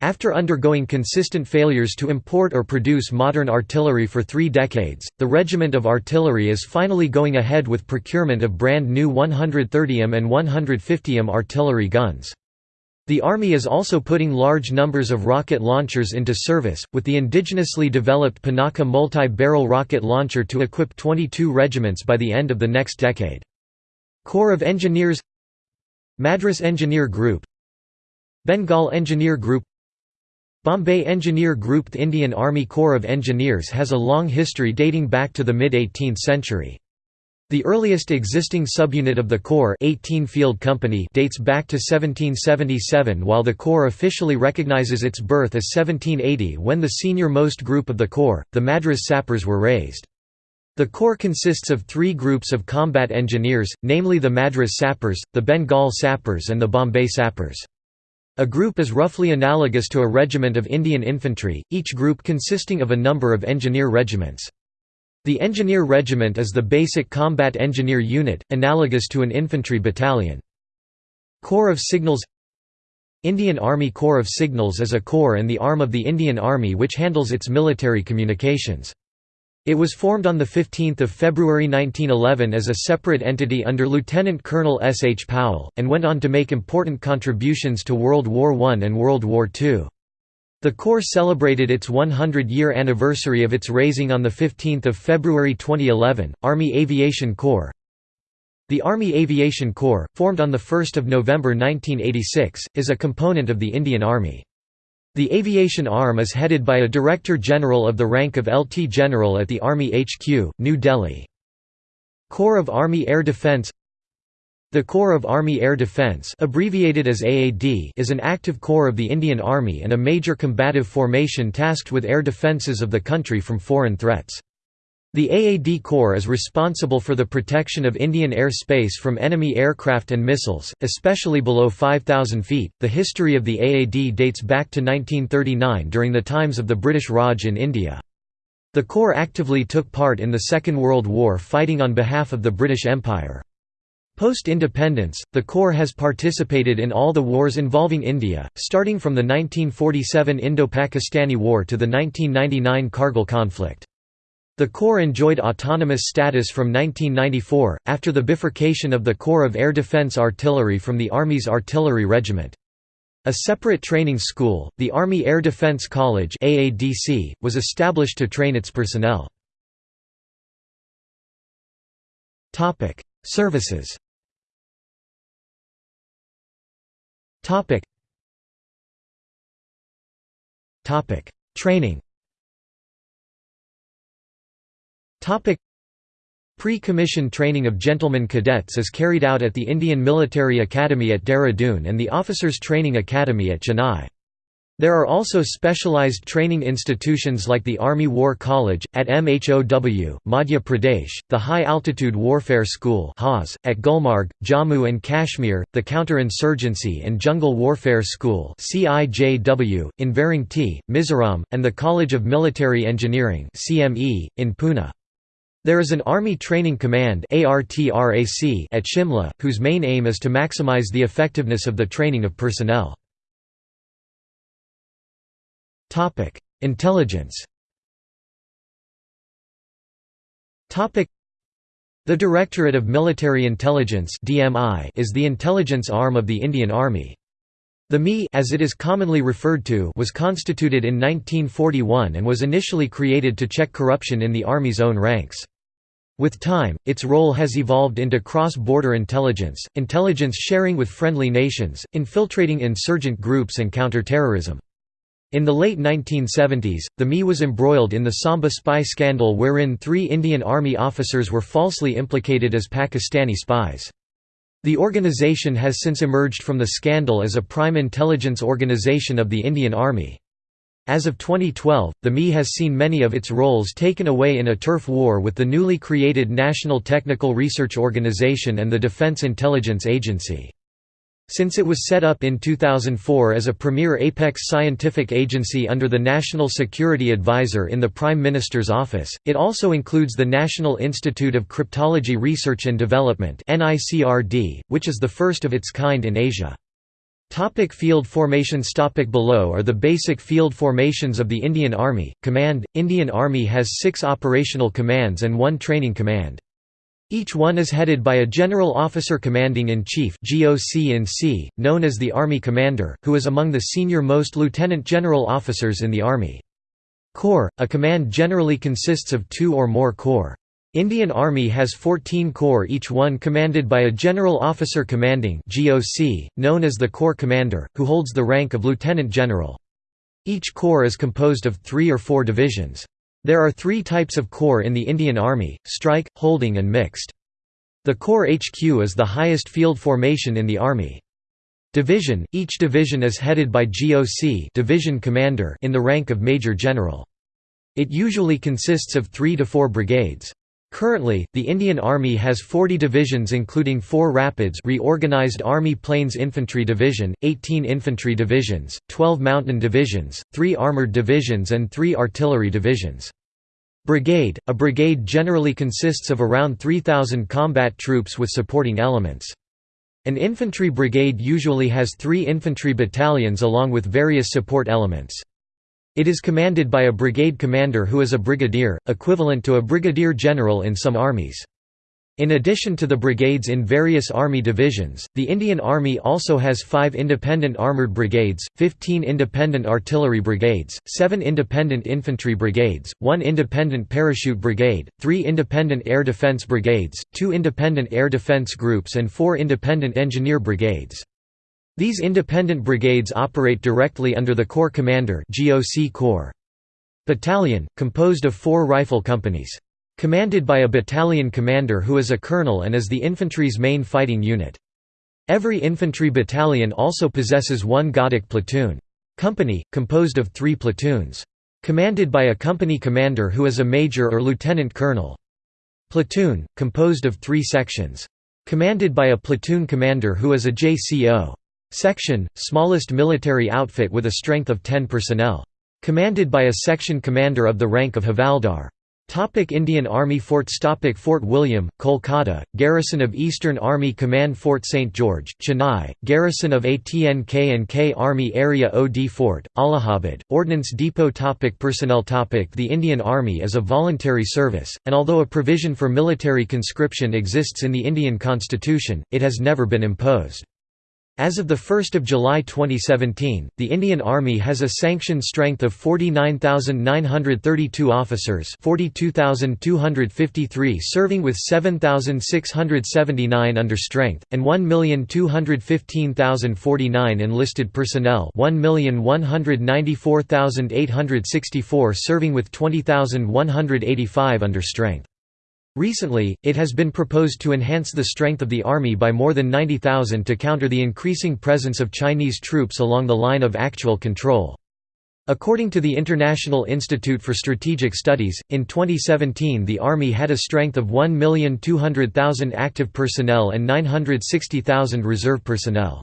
[SPEAKER 1] After undergoing consistent failures to import or produce modern artillery for three decades, the Regiment of Artillery is finally going ahead with procurement of brand new 130M and 150M artillery guns. The Army is also putting large numbers of rocket launchers into service, with the indigenously developed Pinaka multi-barrel rocket launcher to equip 22 regiments by the end of the next decade. Corps of Engineers Madras Engineer Group Bengal Engineer Group Bombay Engineer Group The Indian Army Corps of Engineers has a long history dating back to the mid-18th century. The earliest existing subunit of the Corps 18 Field Company dates back to 1777 while the Corps officially recognizes its birth as 1780 when the senior-most group of the Corps, the Madras Sappers were raised. The Corps consists of three groups of combat engineers, namely the Madras Sappers, the Bengal Sappers and the Bombay Sappers. A group is roughly analogous to a regiment of Indian infantry, each group consisting of a number of engineer regiments. The engineer regiment is the basic combat engineer unit, analogous to an infantry battalion. Corps of Signals Indian Army Corps of Signals is a corps and the arm of the Indian Army which handles its military communications. It was formed on 15 February 1911 as a separate entity under Lieutenant Colonel S. H. Powell, and went on to make important contributions to World War I and World War II. The Corps celebrated its 100-year anniversary of its raising on 15 February 2011. Army Aviation Corps The Army Aviation Corps, formed on 1 November 1986, is a component of the Indian Army. The aviation arm is headed by a Director General of the rank of LT General at the Army HQ, New Delhi. Corps of Army Air Defence The Corps of Army Air Defence abbreviated as AAD is an active corps of the Indian Army and a major combative formation tasked with air defences of the country from foreign threats. The AAD Corps is responsible for the protection of Indian air space from enemy aircraft and missiles, especially below 5,000 feet. The history of the AAD dates back to 1939 during the times of the British Raj in India. The Corps actively took part in the Second World War fighting on behalf of the British Empire. Post-independence, the Corps has participated in all the wars involving India, starting from the 1947 Indo-Pakistani War to the 1999 Kargil conflict. The Corps enjoyed autonomous status from 1994, after the bifurcation of the Corps of Air Defense Artillery from the Army's Artillery Regiment. A separate training school, the Army Air Defense College AADC, was established to train its personnel. Services Training Topic. Pre-commission training of gentlemen cadets is carried out at the Indian Military Academy at Dehradun and the Officers Training Academy at Chennai. There are also specialized training institutions like the Army War College, at MHOW, Madhya Pradesh, the High Altitude Warfare School at Gulmarg, Jammu and Kashmir, the Counter-Insurgency and Jungle Warfare School in Varangi, Mizoram, and the College of Military Engineering in Pune. There is an Army Training Command at Shimla, whose main aim is to maximize the effectiveness of the training of personnel. Topic: Intelligence. Topic: The Directorate of Military Intelligence (DMI) is the intelligence arm of the Indian Army. The MI as it is commonly referred to was constituted in 1941 and was initially created to check corruption in the Army's own ranks. With time, its role has evolved into cross-border intelligence, intelligence sharing with friendly nations, infiltrating insurgent groups and counter-terrorism. In the late 1970s, the MI was embroiled in the Samba spy scandal wherein three Indian Army officers were falsely implicated as Pakistani spies. The organization has since emerged from the scandal as a prime intelligence organization of the Indian Army. As of 2012, the MI has seen many of its roles taken away in a turf war with the newly created National Technical Research Organization and the Defense Intelligence Agency. Since it was set up in 2004 as a premier apex scientific agency under the National Security Advisor in the Prime Minister's office, it also includes the National Institute of Cryptology Research and Development which is the first of its kind in Asia. Topic field formations Topic Below are the basic field formations of the Indian Army. Command – Indian Army has six operational commands and one training command. Each one is headed by a General Officer Commanding-in-Chief known as the Army Commander, who is among the senior-most lieutenant general officers in the Army. Corps – A command generally consists of two or more corps. Indian Army has 14 corps each one commanded by a General Officer Commanding known as the Corps Commander, who holds the rank of Lieutenant General. Each corps is composed of three or four divisions. There are three types of corps in the Indian Army, strike, holding and mixed. The Corps HQ is the highest field formation in the Army. Division – Each division is headed by GOC division commander in the rank of Major General. It usually consists of three to four brigades. Currently, the Indian Army has 40 divisions including 4 Rapids reorganized Army Plains Infantry Division, 18 Infantry Divisions, 12 Mountain Divisions, 3 Armored Divisions and 3 Artillery Divisions. Brigade – A brigade generally consists of around 3,000 combat troops with supporting elements. An infantry brigade usually has three infantry battalions along with various support elements. It is commanded by a brigade commander who is a brigadier, equivalent to a brigadier general in some armies. In addition to the brigades in various army divisions, the Indian Army also has five independent armoured brigades, 15 independent artillery brigades, seven independent infantry brigades, one independent parachute brigade, three independent air defence brigades, two independent air defence groups and four independent engineer brigades. These independent brigades operate directly under the Corps Commander GOC Corps. Battalion, composed of four rifle companies. Commanded by a battalion commander who is a colonel and is the infantry's main fighting unit. Every infantry battalion also possesses one Ghatak platoon. Company, composed of three platoons. Commanded by a company commander who is a major or lieutenant colonel. Platoon, composed of three sections. Commanded by a platoon commander who is a JCO. Section, smallest military outfit with a strength of 10 personnel. Commanded by a section commander of the rank of Havaldar. Topic Indian Army Forts Topic Fort William, Kolkata, Garrison of Eastern Army Command Fort St. George, Chennai, Garrison of ATNK and K Army Area OD Fort, Allahabad, Ordnance Depot topic Personnel topic The Indian Army is a voluntary service, and although a provision for military conscription exists in the Indian Constitution, it has never been imposed. As of 1 July 2017, the Indian Army has a sanctioned strength of 49,932 officers 42,253 serving with 7,679 under strength, and 1,215,049 enlisted personnel 1,194,864 serving with 20,185 under strength. Recently, it has been proposed to enhance the strength of the army by more than 90,000 to counter the increasing presence of Chinese troops along the line of actual control. According to the International Institute for Strategic Studies, in 2017 the Army had a strength of 1,200,000 active personnel and 960,000 reserve personnel.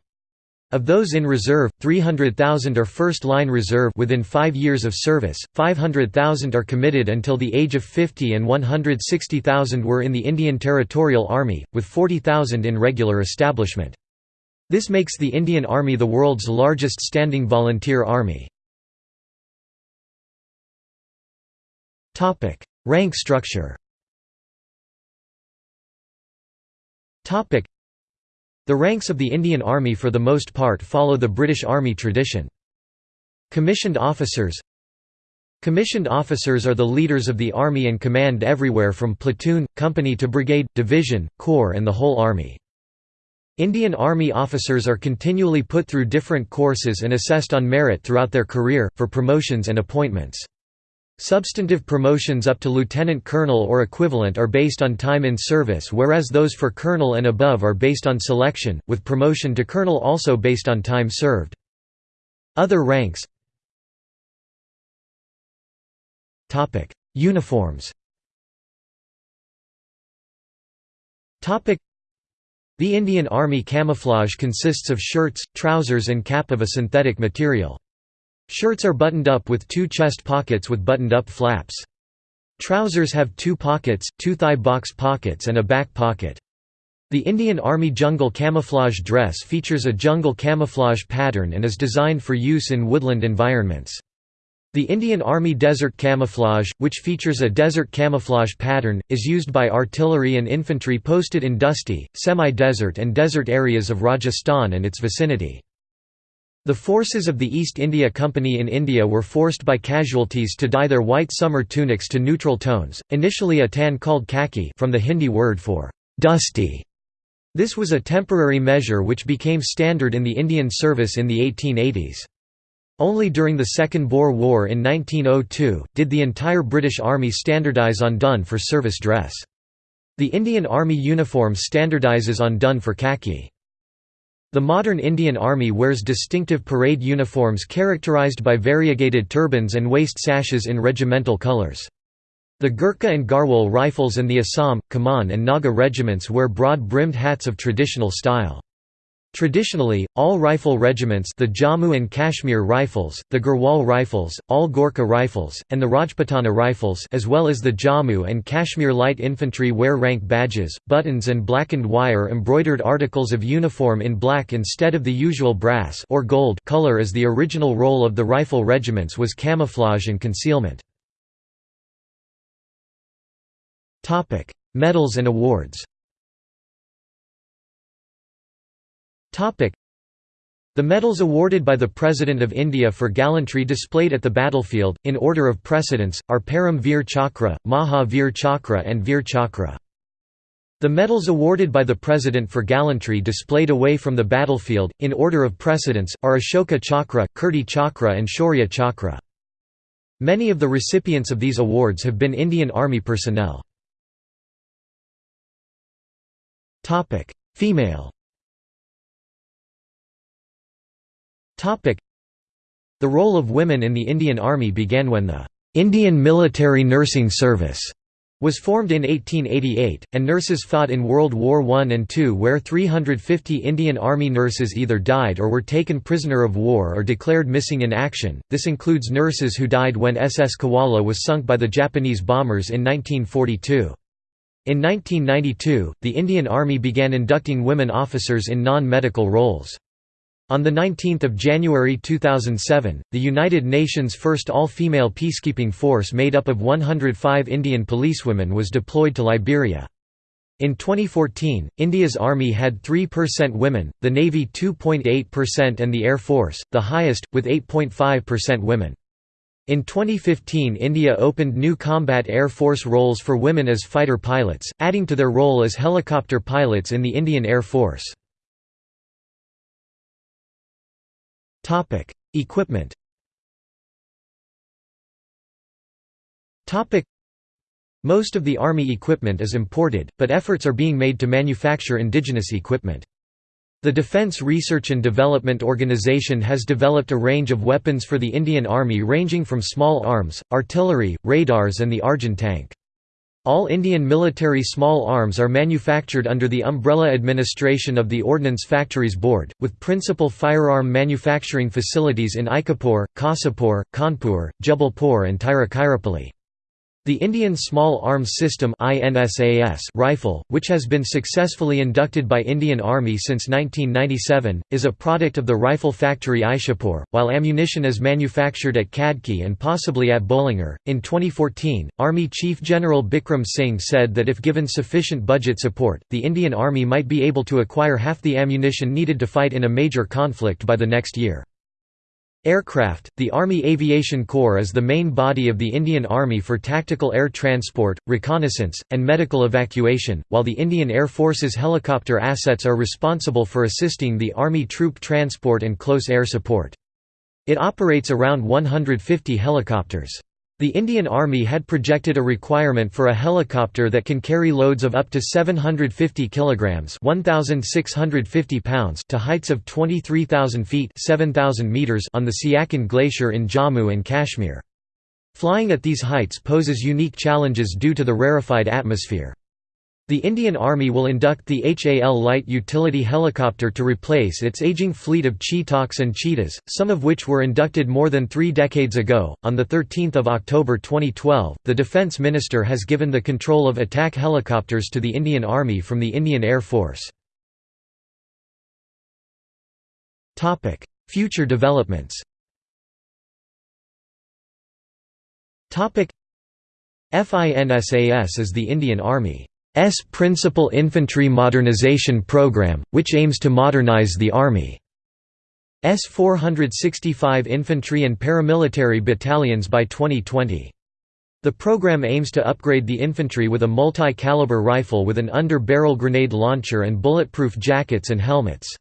[SPEAKER 1] Of those in reserve, 300,000 are first-line reserve within five years of service, 500,000 are committed until the age of 50 and 160,000 were in the Indian Territorial Army, with 40,000 in regular establishment. This makes the Indian Army the world's largest standing volunteer army. Rank structure the ranks of the Indian Army for the most part follow the British Army tradition. Commissioned officers Commissioned officers are the leaders of the Army and command everywhere from platoon, company to brigade, division, corps and the whole Army. Indian Army officers are continually put through different courses and assessed on merit throughout their career, for promotions and appointments. Substantive promotions up to lieutenant colonel or equivalent are based on time in service whereas those for colonel and above are based on selection, with promotion to colonel also based on time served. Other ranks Uniforms The Indian Army camouflage consists of shirts, trousers and cap of a synthetic material. Shirts are buttoned up with two chest pockets with buttoned-up flaps. Trousers have two pockets, two thigh box pockets and a back pocket. The Indian Army jungle camouflage dress features a jungle camouflage pattern and is designed for use in woodland environments. The Indian Army desert camouflage, which features a desert camouflage pattern, is used by artillery and infantry posted in dusty, semi-desert and desert areas of Rajasthan and its vicinity. The forces of the East India Company in India were forced by casualties to dye their white summer tunics to neutral tones, initially a tan called khaki from the Hindi word for «dusty». This was a temporary measure which became standard in the Indian service in the 1880s. Only during the Second Boer War in 1902, did the entire British Army standardise on dun for service dress. The Indian Army uniform standardises on dun for khaki. The modern Indian Army wears distinctive parade uniforms characterized by variegated turbans and waist sashes in regimental colors. The Gurkha and Garhwal Rifles and the Assam, Kumaon and Naga regiments wear broad-brimmed hats of traditional style. Traditionally, all rifle regiments the Jammu and Kashmir Rifles, the Garhwal Rifles, all Gorkha Rifles, and the Rajputana Rifles as well as the Jammu and Kashmir Light Infantry wear rank badges, buttons and blackened wire embroidered articles of uniform in black instead of the usual brass or gold color as the original role of the rifle regiments was camouflage and concealment. Medals and awards the medals awarded by the President of India for gallantry displayed at the battlefield, in order of precedence, are Param Veer Chakra, Maha Veer Chakra and Veer Chakra. The medals awarded by the President for gallantry displayed away from the battlefield, in order of precedence, are Ashoka Chakra, Kirti Chakra and Shaurya Chakra. Many of the recipients of these awards have been Indian Army personnel. Female The role of women in the Indian Army began when the Indian Military Nursing Service was formed in 1888, and nurses fought in World War I and II where 350 Indian Army nurses either died or were taken prisoner of war or declared missing in action. This includes nurses who died when SS Kuala was sunk by the Japanese bombers in 1942. In 1992, the Indian Army began inducting women officers in non-medical roles. On 19 January 2007, the United Nations' first all-female peacekeeping force made up of 105 Indian policewomen was deployed to Liberia. In 2014, India's army had 3% women, the Navy 2.8% and the Air Force, the highest, with 8.5% women. In 2015 India opened new combat Air Force roles for women as fighter pilots, adding to their role as helicopter pilots in the Indian Air Force. Topic: Equipment. Topic: Most of the Army equipment is imported, but efforts are being made to manufacture indigenous equipment. The Defence Research and Development Organisation has developed a range of weapons for the Indian Army ranging from small arms, artillery, radars and the Arjun tank. All Indian military small arms are manufactured under the umbrella administration of the Ordnance Factories Board, with principal firearm manufacturing facilities in Aikapur, Kasipur, Kanpur, Jabalpur and Tiruchirappalli. The Indian Small Arms System rifle, which has been successfully inducted by Indian Army since 1997, is a product of the rifle factory Ishapur, while ammunition is manufactured at Khadki and possibly at Bolangir. In 2014, Army Chief General Bikram Singh said that if given sufficient budget support, the Indian Army might be able to acquire half the ammunition needed to fight in a major conflict by the next year. Aircraft The Army Aviation Corps is the main body of the Indian Army for tactical air transport, reconnaissance, and medical evacuation, while the Indian Air Force's helicopter assets are responsible for assisting the Army troop transport and close air support. It operates around 150 helicopters. The Indian Army had projected a requirement for a helicopter that can carry loads of up to 750 kilograms (1650 pounds) to heights of 23,000 feet (7000 meters) on the Siachen Glacier in Jammu and Kashmir. Flying at these heights poses unique challenges due to the rarefied atmosphere. The Indian Army will induct the HAL light utility helicopter to replace its aging fleet of Chetaks and Cheetahs, some of which were inducted more than three decades ago. On 13 October 2012, the Defence Minister has given the control of attack helicopters to the Indian Army from the Indian Air Force. Future developments FINSAS is the Indian Army S Principal Infantry Modernization Program, which aims to modernize the Army. S 465 infantry and paramilitary battalions by 2020. The program aims to upgrade the infantry with a multi-caliber rifle with an under-barrel grenade launcher and bulletproof jackets and helmets.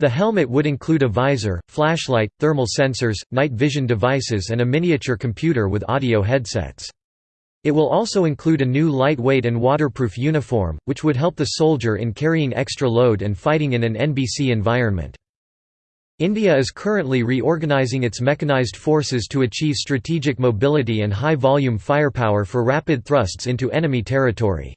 [SPEAKER 1] The helmet would include a visor, flashlight, thermal sensors, night vision devices and a miniature computer with audio headsets. It will also include a new lightweight and waterproof uniform, which would help the soldier in carrying extra load and fighting in an NBC environment. India is currently reorganizing its mechanized forces to achieve strategic mobility and high-volume firepower for rapid thrusts into enemy territory.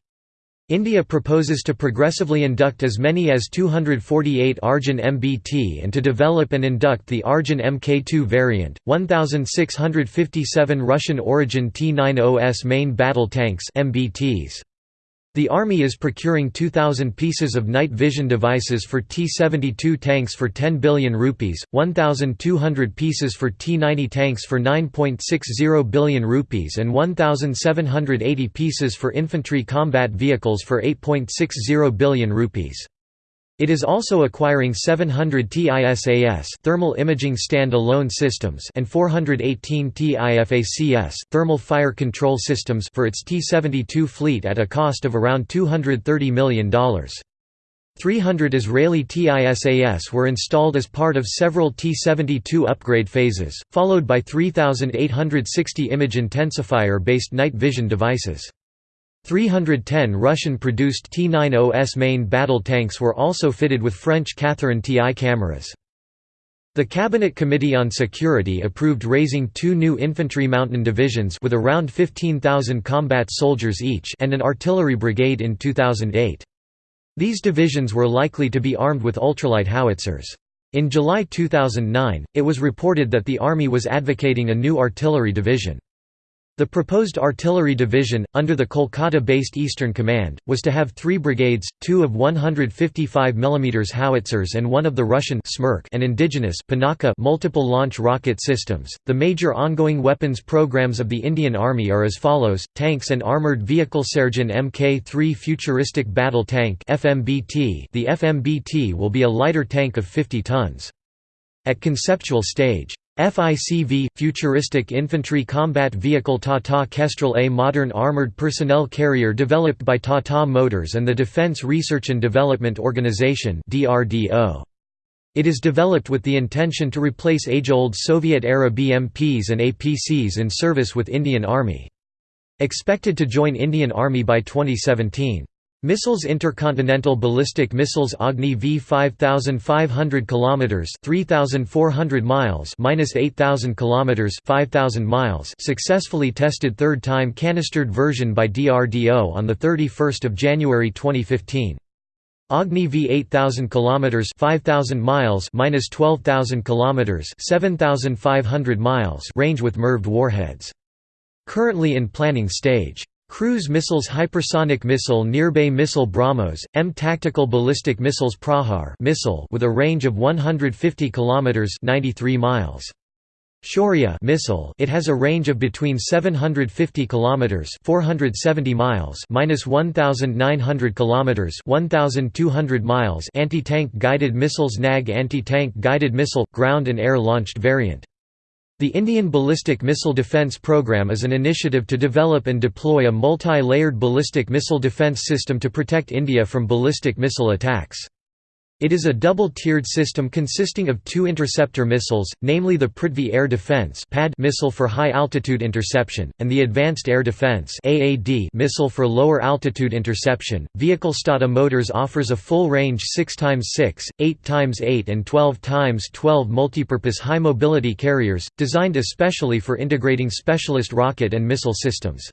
[SPEAKER 1] India proposes to progressively induct as many as 248 Arjun MBT and to develop and induct the Arjun Mk2 variant, 1,657 Russian-origin T-90S main battle tanks MBTs. The Army is procuring 2,000 pieces of night vision devices for T-72 tanks for 10 billion rupees, 1,200 pieces for T-90 tanks for 9.60 billion rupees and 1,780 pieces for infantry combat vehicles for 8.60 billion rupees. It is also acquiring 700 TISAS thermal imaging stand-alone systems and 418 TIFACS thermal fire control systems for its T-72 fleet at a cost of around $230 million. 300 Israeli TISAS were installed as part of several T-72 upgrade phases, followed by 3,860 image intensifier-based night vision devices. 310 Russian-produced T-90S main battle tanks were also fitted with French Catherine TI cameras. The Cabinet Committee on Security approved raising two new infantry mountain divisions with around 15,000 combat soldiers each and an artillery brigade in 2008. These divisions were likely to be armed with ultralight howitzers. In July 2009, it was reported that the Army was advocating a new artillery division. The proposed artillery division, under the Kolkata-based Eastern Command, was to have three brigades, two of 155 mm howitzers and one of the Russian Smerch and indigenous Pinaka multiple launch rocket systems. The major ongoing weapons programs of the Indian Army are as follows: tanks and armored vehicle Sergeant Mk3 futuristic battle tank (FMBT). The FMBT will be a lighter tank of 50 tons. At conceptual stage, FICV – Futuristic Infantry Combat Vehicle Tata Kestrel A modern armored personnel carrier developed by Tata Motors and the Defense Research and Development Organization It is developed with the intention to replace age-old Soviet-era BMPs and APCs in service with Indian Army. Expected to join Indian Army by 2017. Missiles Intercontinental Ballistic Missiles Agni V 5500 km 3400 miles minus 8000 kilometers 5000 miles successfully tested third time canistered version by DRDO on the 31st of January 2015 Agni V 8000 kilometers 5000 miles minus 12000 kilometers 7500 miles range with MIRVed warheads. Currently in planning stage Cruise missiles Hypersonic missile Nirbhay missile BrahMos, M tactical ballistic missiles Prahar missile with a range of 150 kilometers 93 miles. Shaurya missile it has a range of between 750 kilometers 470 miles minus 1900 kilometers 1200 miles anti-tank guided missiles NAG anti-tank guided missile ground and air launched variant the Indian Ballistic Missile Defence Programme is an initiative to develop and deploy a multi-layered ballistic missile defence system to protect India from ballistic missile attacks. It is a double-tiered system consisting of two interceptor missiles, namely the Prithvi Air Defence missile for high-altitude interception, and the Advanced Air Defence missile for lower-altitude interception. Vehicle Tata Motors offers a full-range 6x6, 8x8 and 12x12 multipurpose high-mobility carriers, designed especially for integrating specialist rocket and missile systems.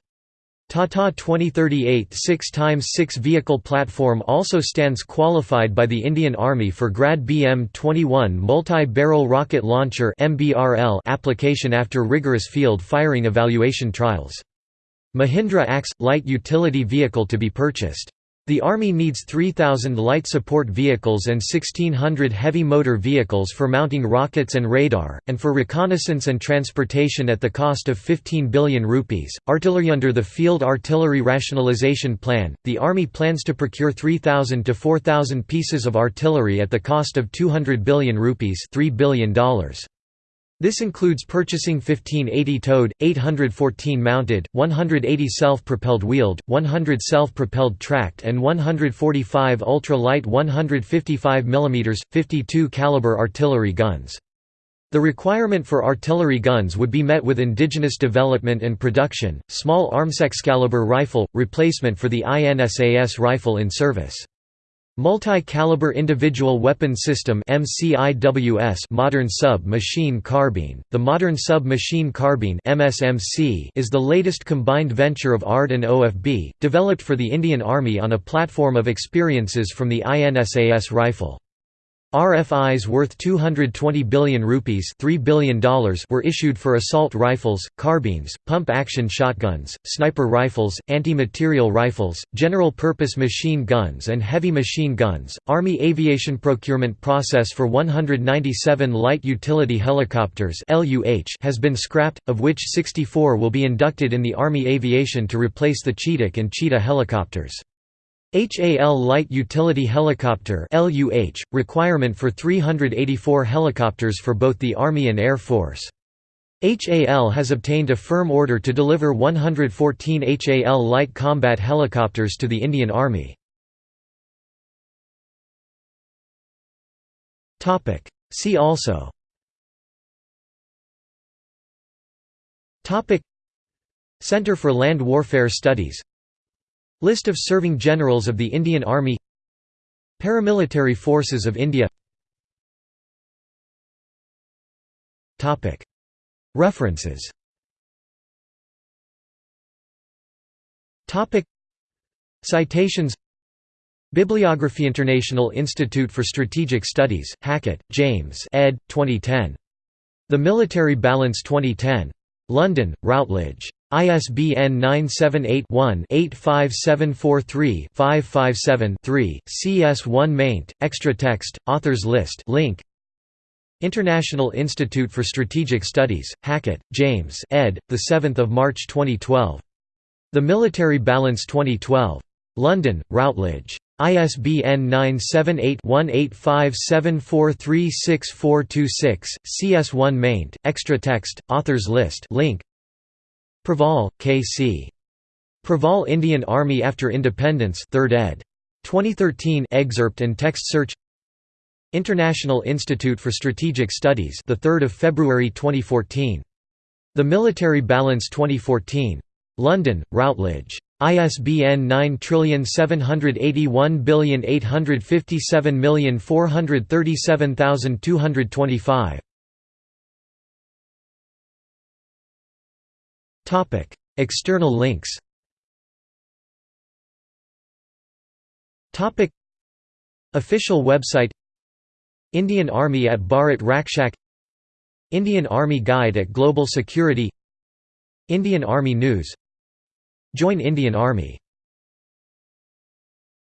[SPEAKER 1] Tata 2038 6x6 vehicle platform also stands qualified by the Indian Army for Grad BM-21 multi-barrel rocket launcher application after rigorous field firing evaluation trials. Mahindra AXE – light utility vehicle to be purchased the Army needs 3,000 light support vehicles and 1,600 heavy motor vehicles for mounting rockets and radar, and for reconnaissance and transportation at the cost of 15 billion rupees. Artillery Under the Field Artillery Rationalization Plan, the Army plans to procure 3,000 to 4,000 pieces of artillery at the cost of 200 billion rupees $3 billion. This includes purchasing 1580 towed, 814 mounted, 180 self-propelled wheeled, 100 self-propelled tracked and 145 ultra-light 155 mm, 52 caliber artillery guns. The requirement for artillery guns would be met with indigenous development and production, small arms Excalibur rifle, replacement for the INSAS rifle in service. Multi-Caliber Individual Weapon System MCIWS Modern Sub-Machine Carbine The Modern Sub-Machine Carbine is the latest combined venture of ARD and OFB, developed for the Indian Army on a platform of experiences from the INSAS rifle. RFIs worth 220 billion rupees $3 billion were issued for assault rifles, carbines, pump-action shotguns, sniper rifles, anti-material rifles, general-purpose machine guns and heavy machine guns. Army aviation procurement process for 197 light utility helicopters has been scrapped, of which 64 will be inducted in the Army aviation to replace the Chetak and Cheetah helicopters. HAL Light Utility Helicopter LUH, requirement for 384 helicopters for both the Army and Air Force. HAL has obtained a firm order to deliver 114 HAL light combat helicopters to the Indian Army. See also Center for Land Warfare Studies List of serving generals of the Indian Army Paramilitary Forces of India References Citations Bibliography International Institute for Strategic Studies, Hackett, James ed. 2010. The Military Balance 2010. London, Routledge. ISBN 978-1-85743-557-3, CS1 maint, extra text, authors list link. International Institute for Strategic Studies, Hackett, James ed., 7 March 2012. The Military Balance 2012. London, Routledge. ISBN 978-1-857436426, CS1 maint, extra text, authors list link. Praval, K.C. Praval Indian Army After Independence 3rd ed. 2013 excerpt and text search International Institute for Strategic Studies the 3rd of February 2014 The Military Balance 2014 London, Routledge. ISBN 9781857437225. Topic: External links. Topic: Official website. Indian Army at Bharat Rakshak. Indian Army Guide at Global Security. Indian Army News. Join Indian Army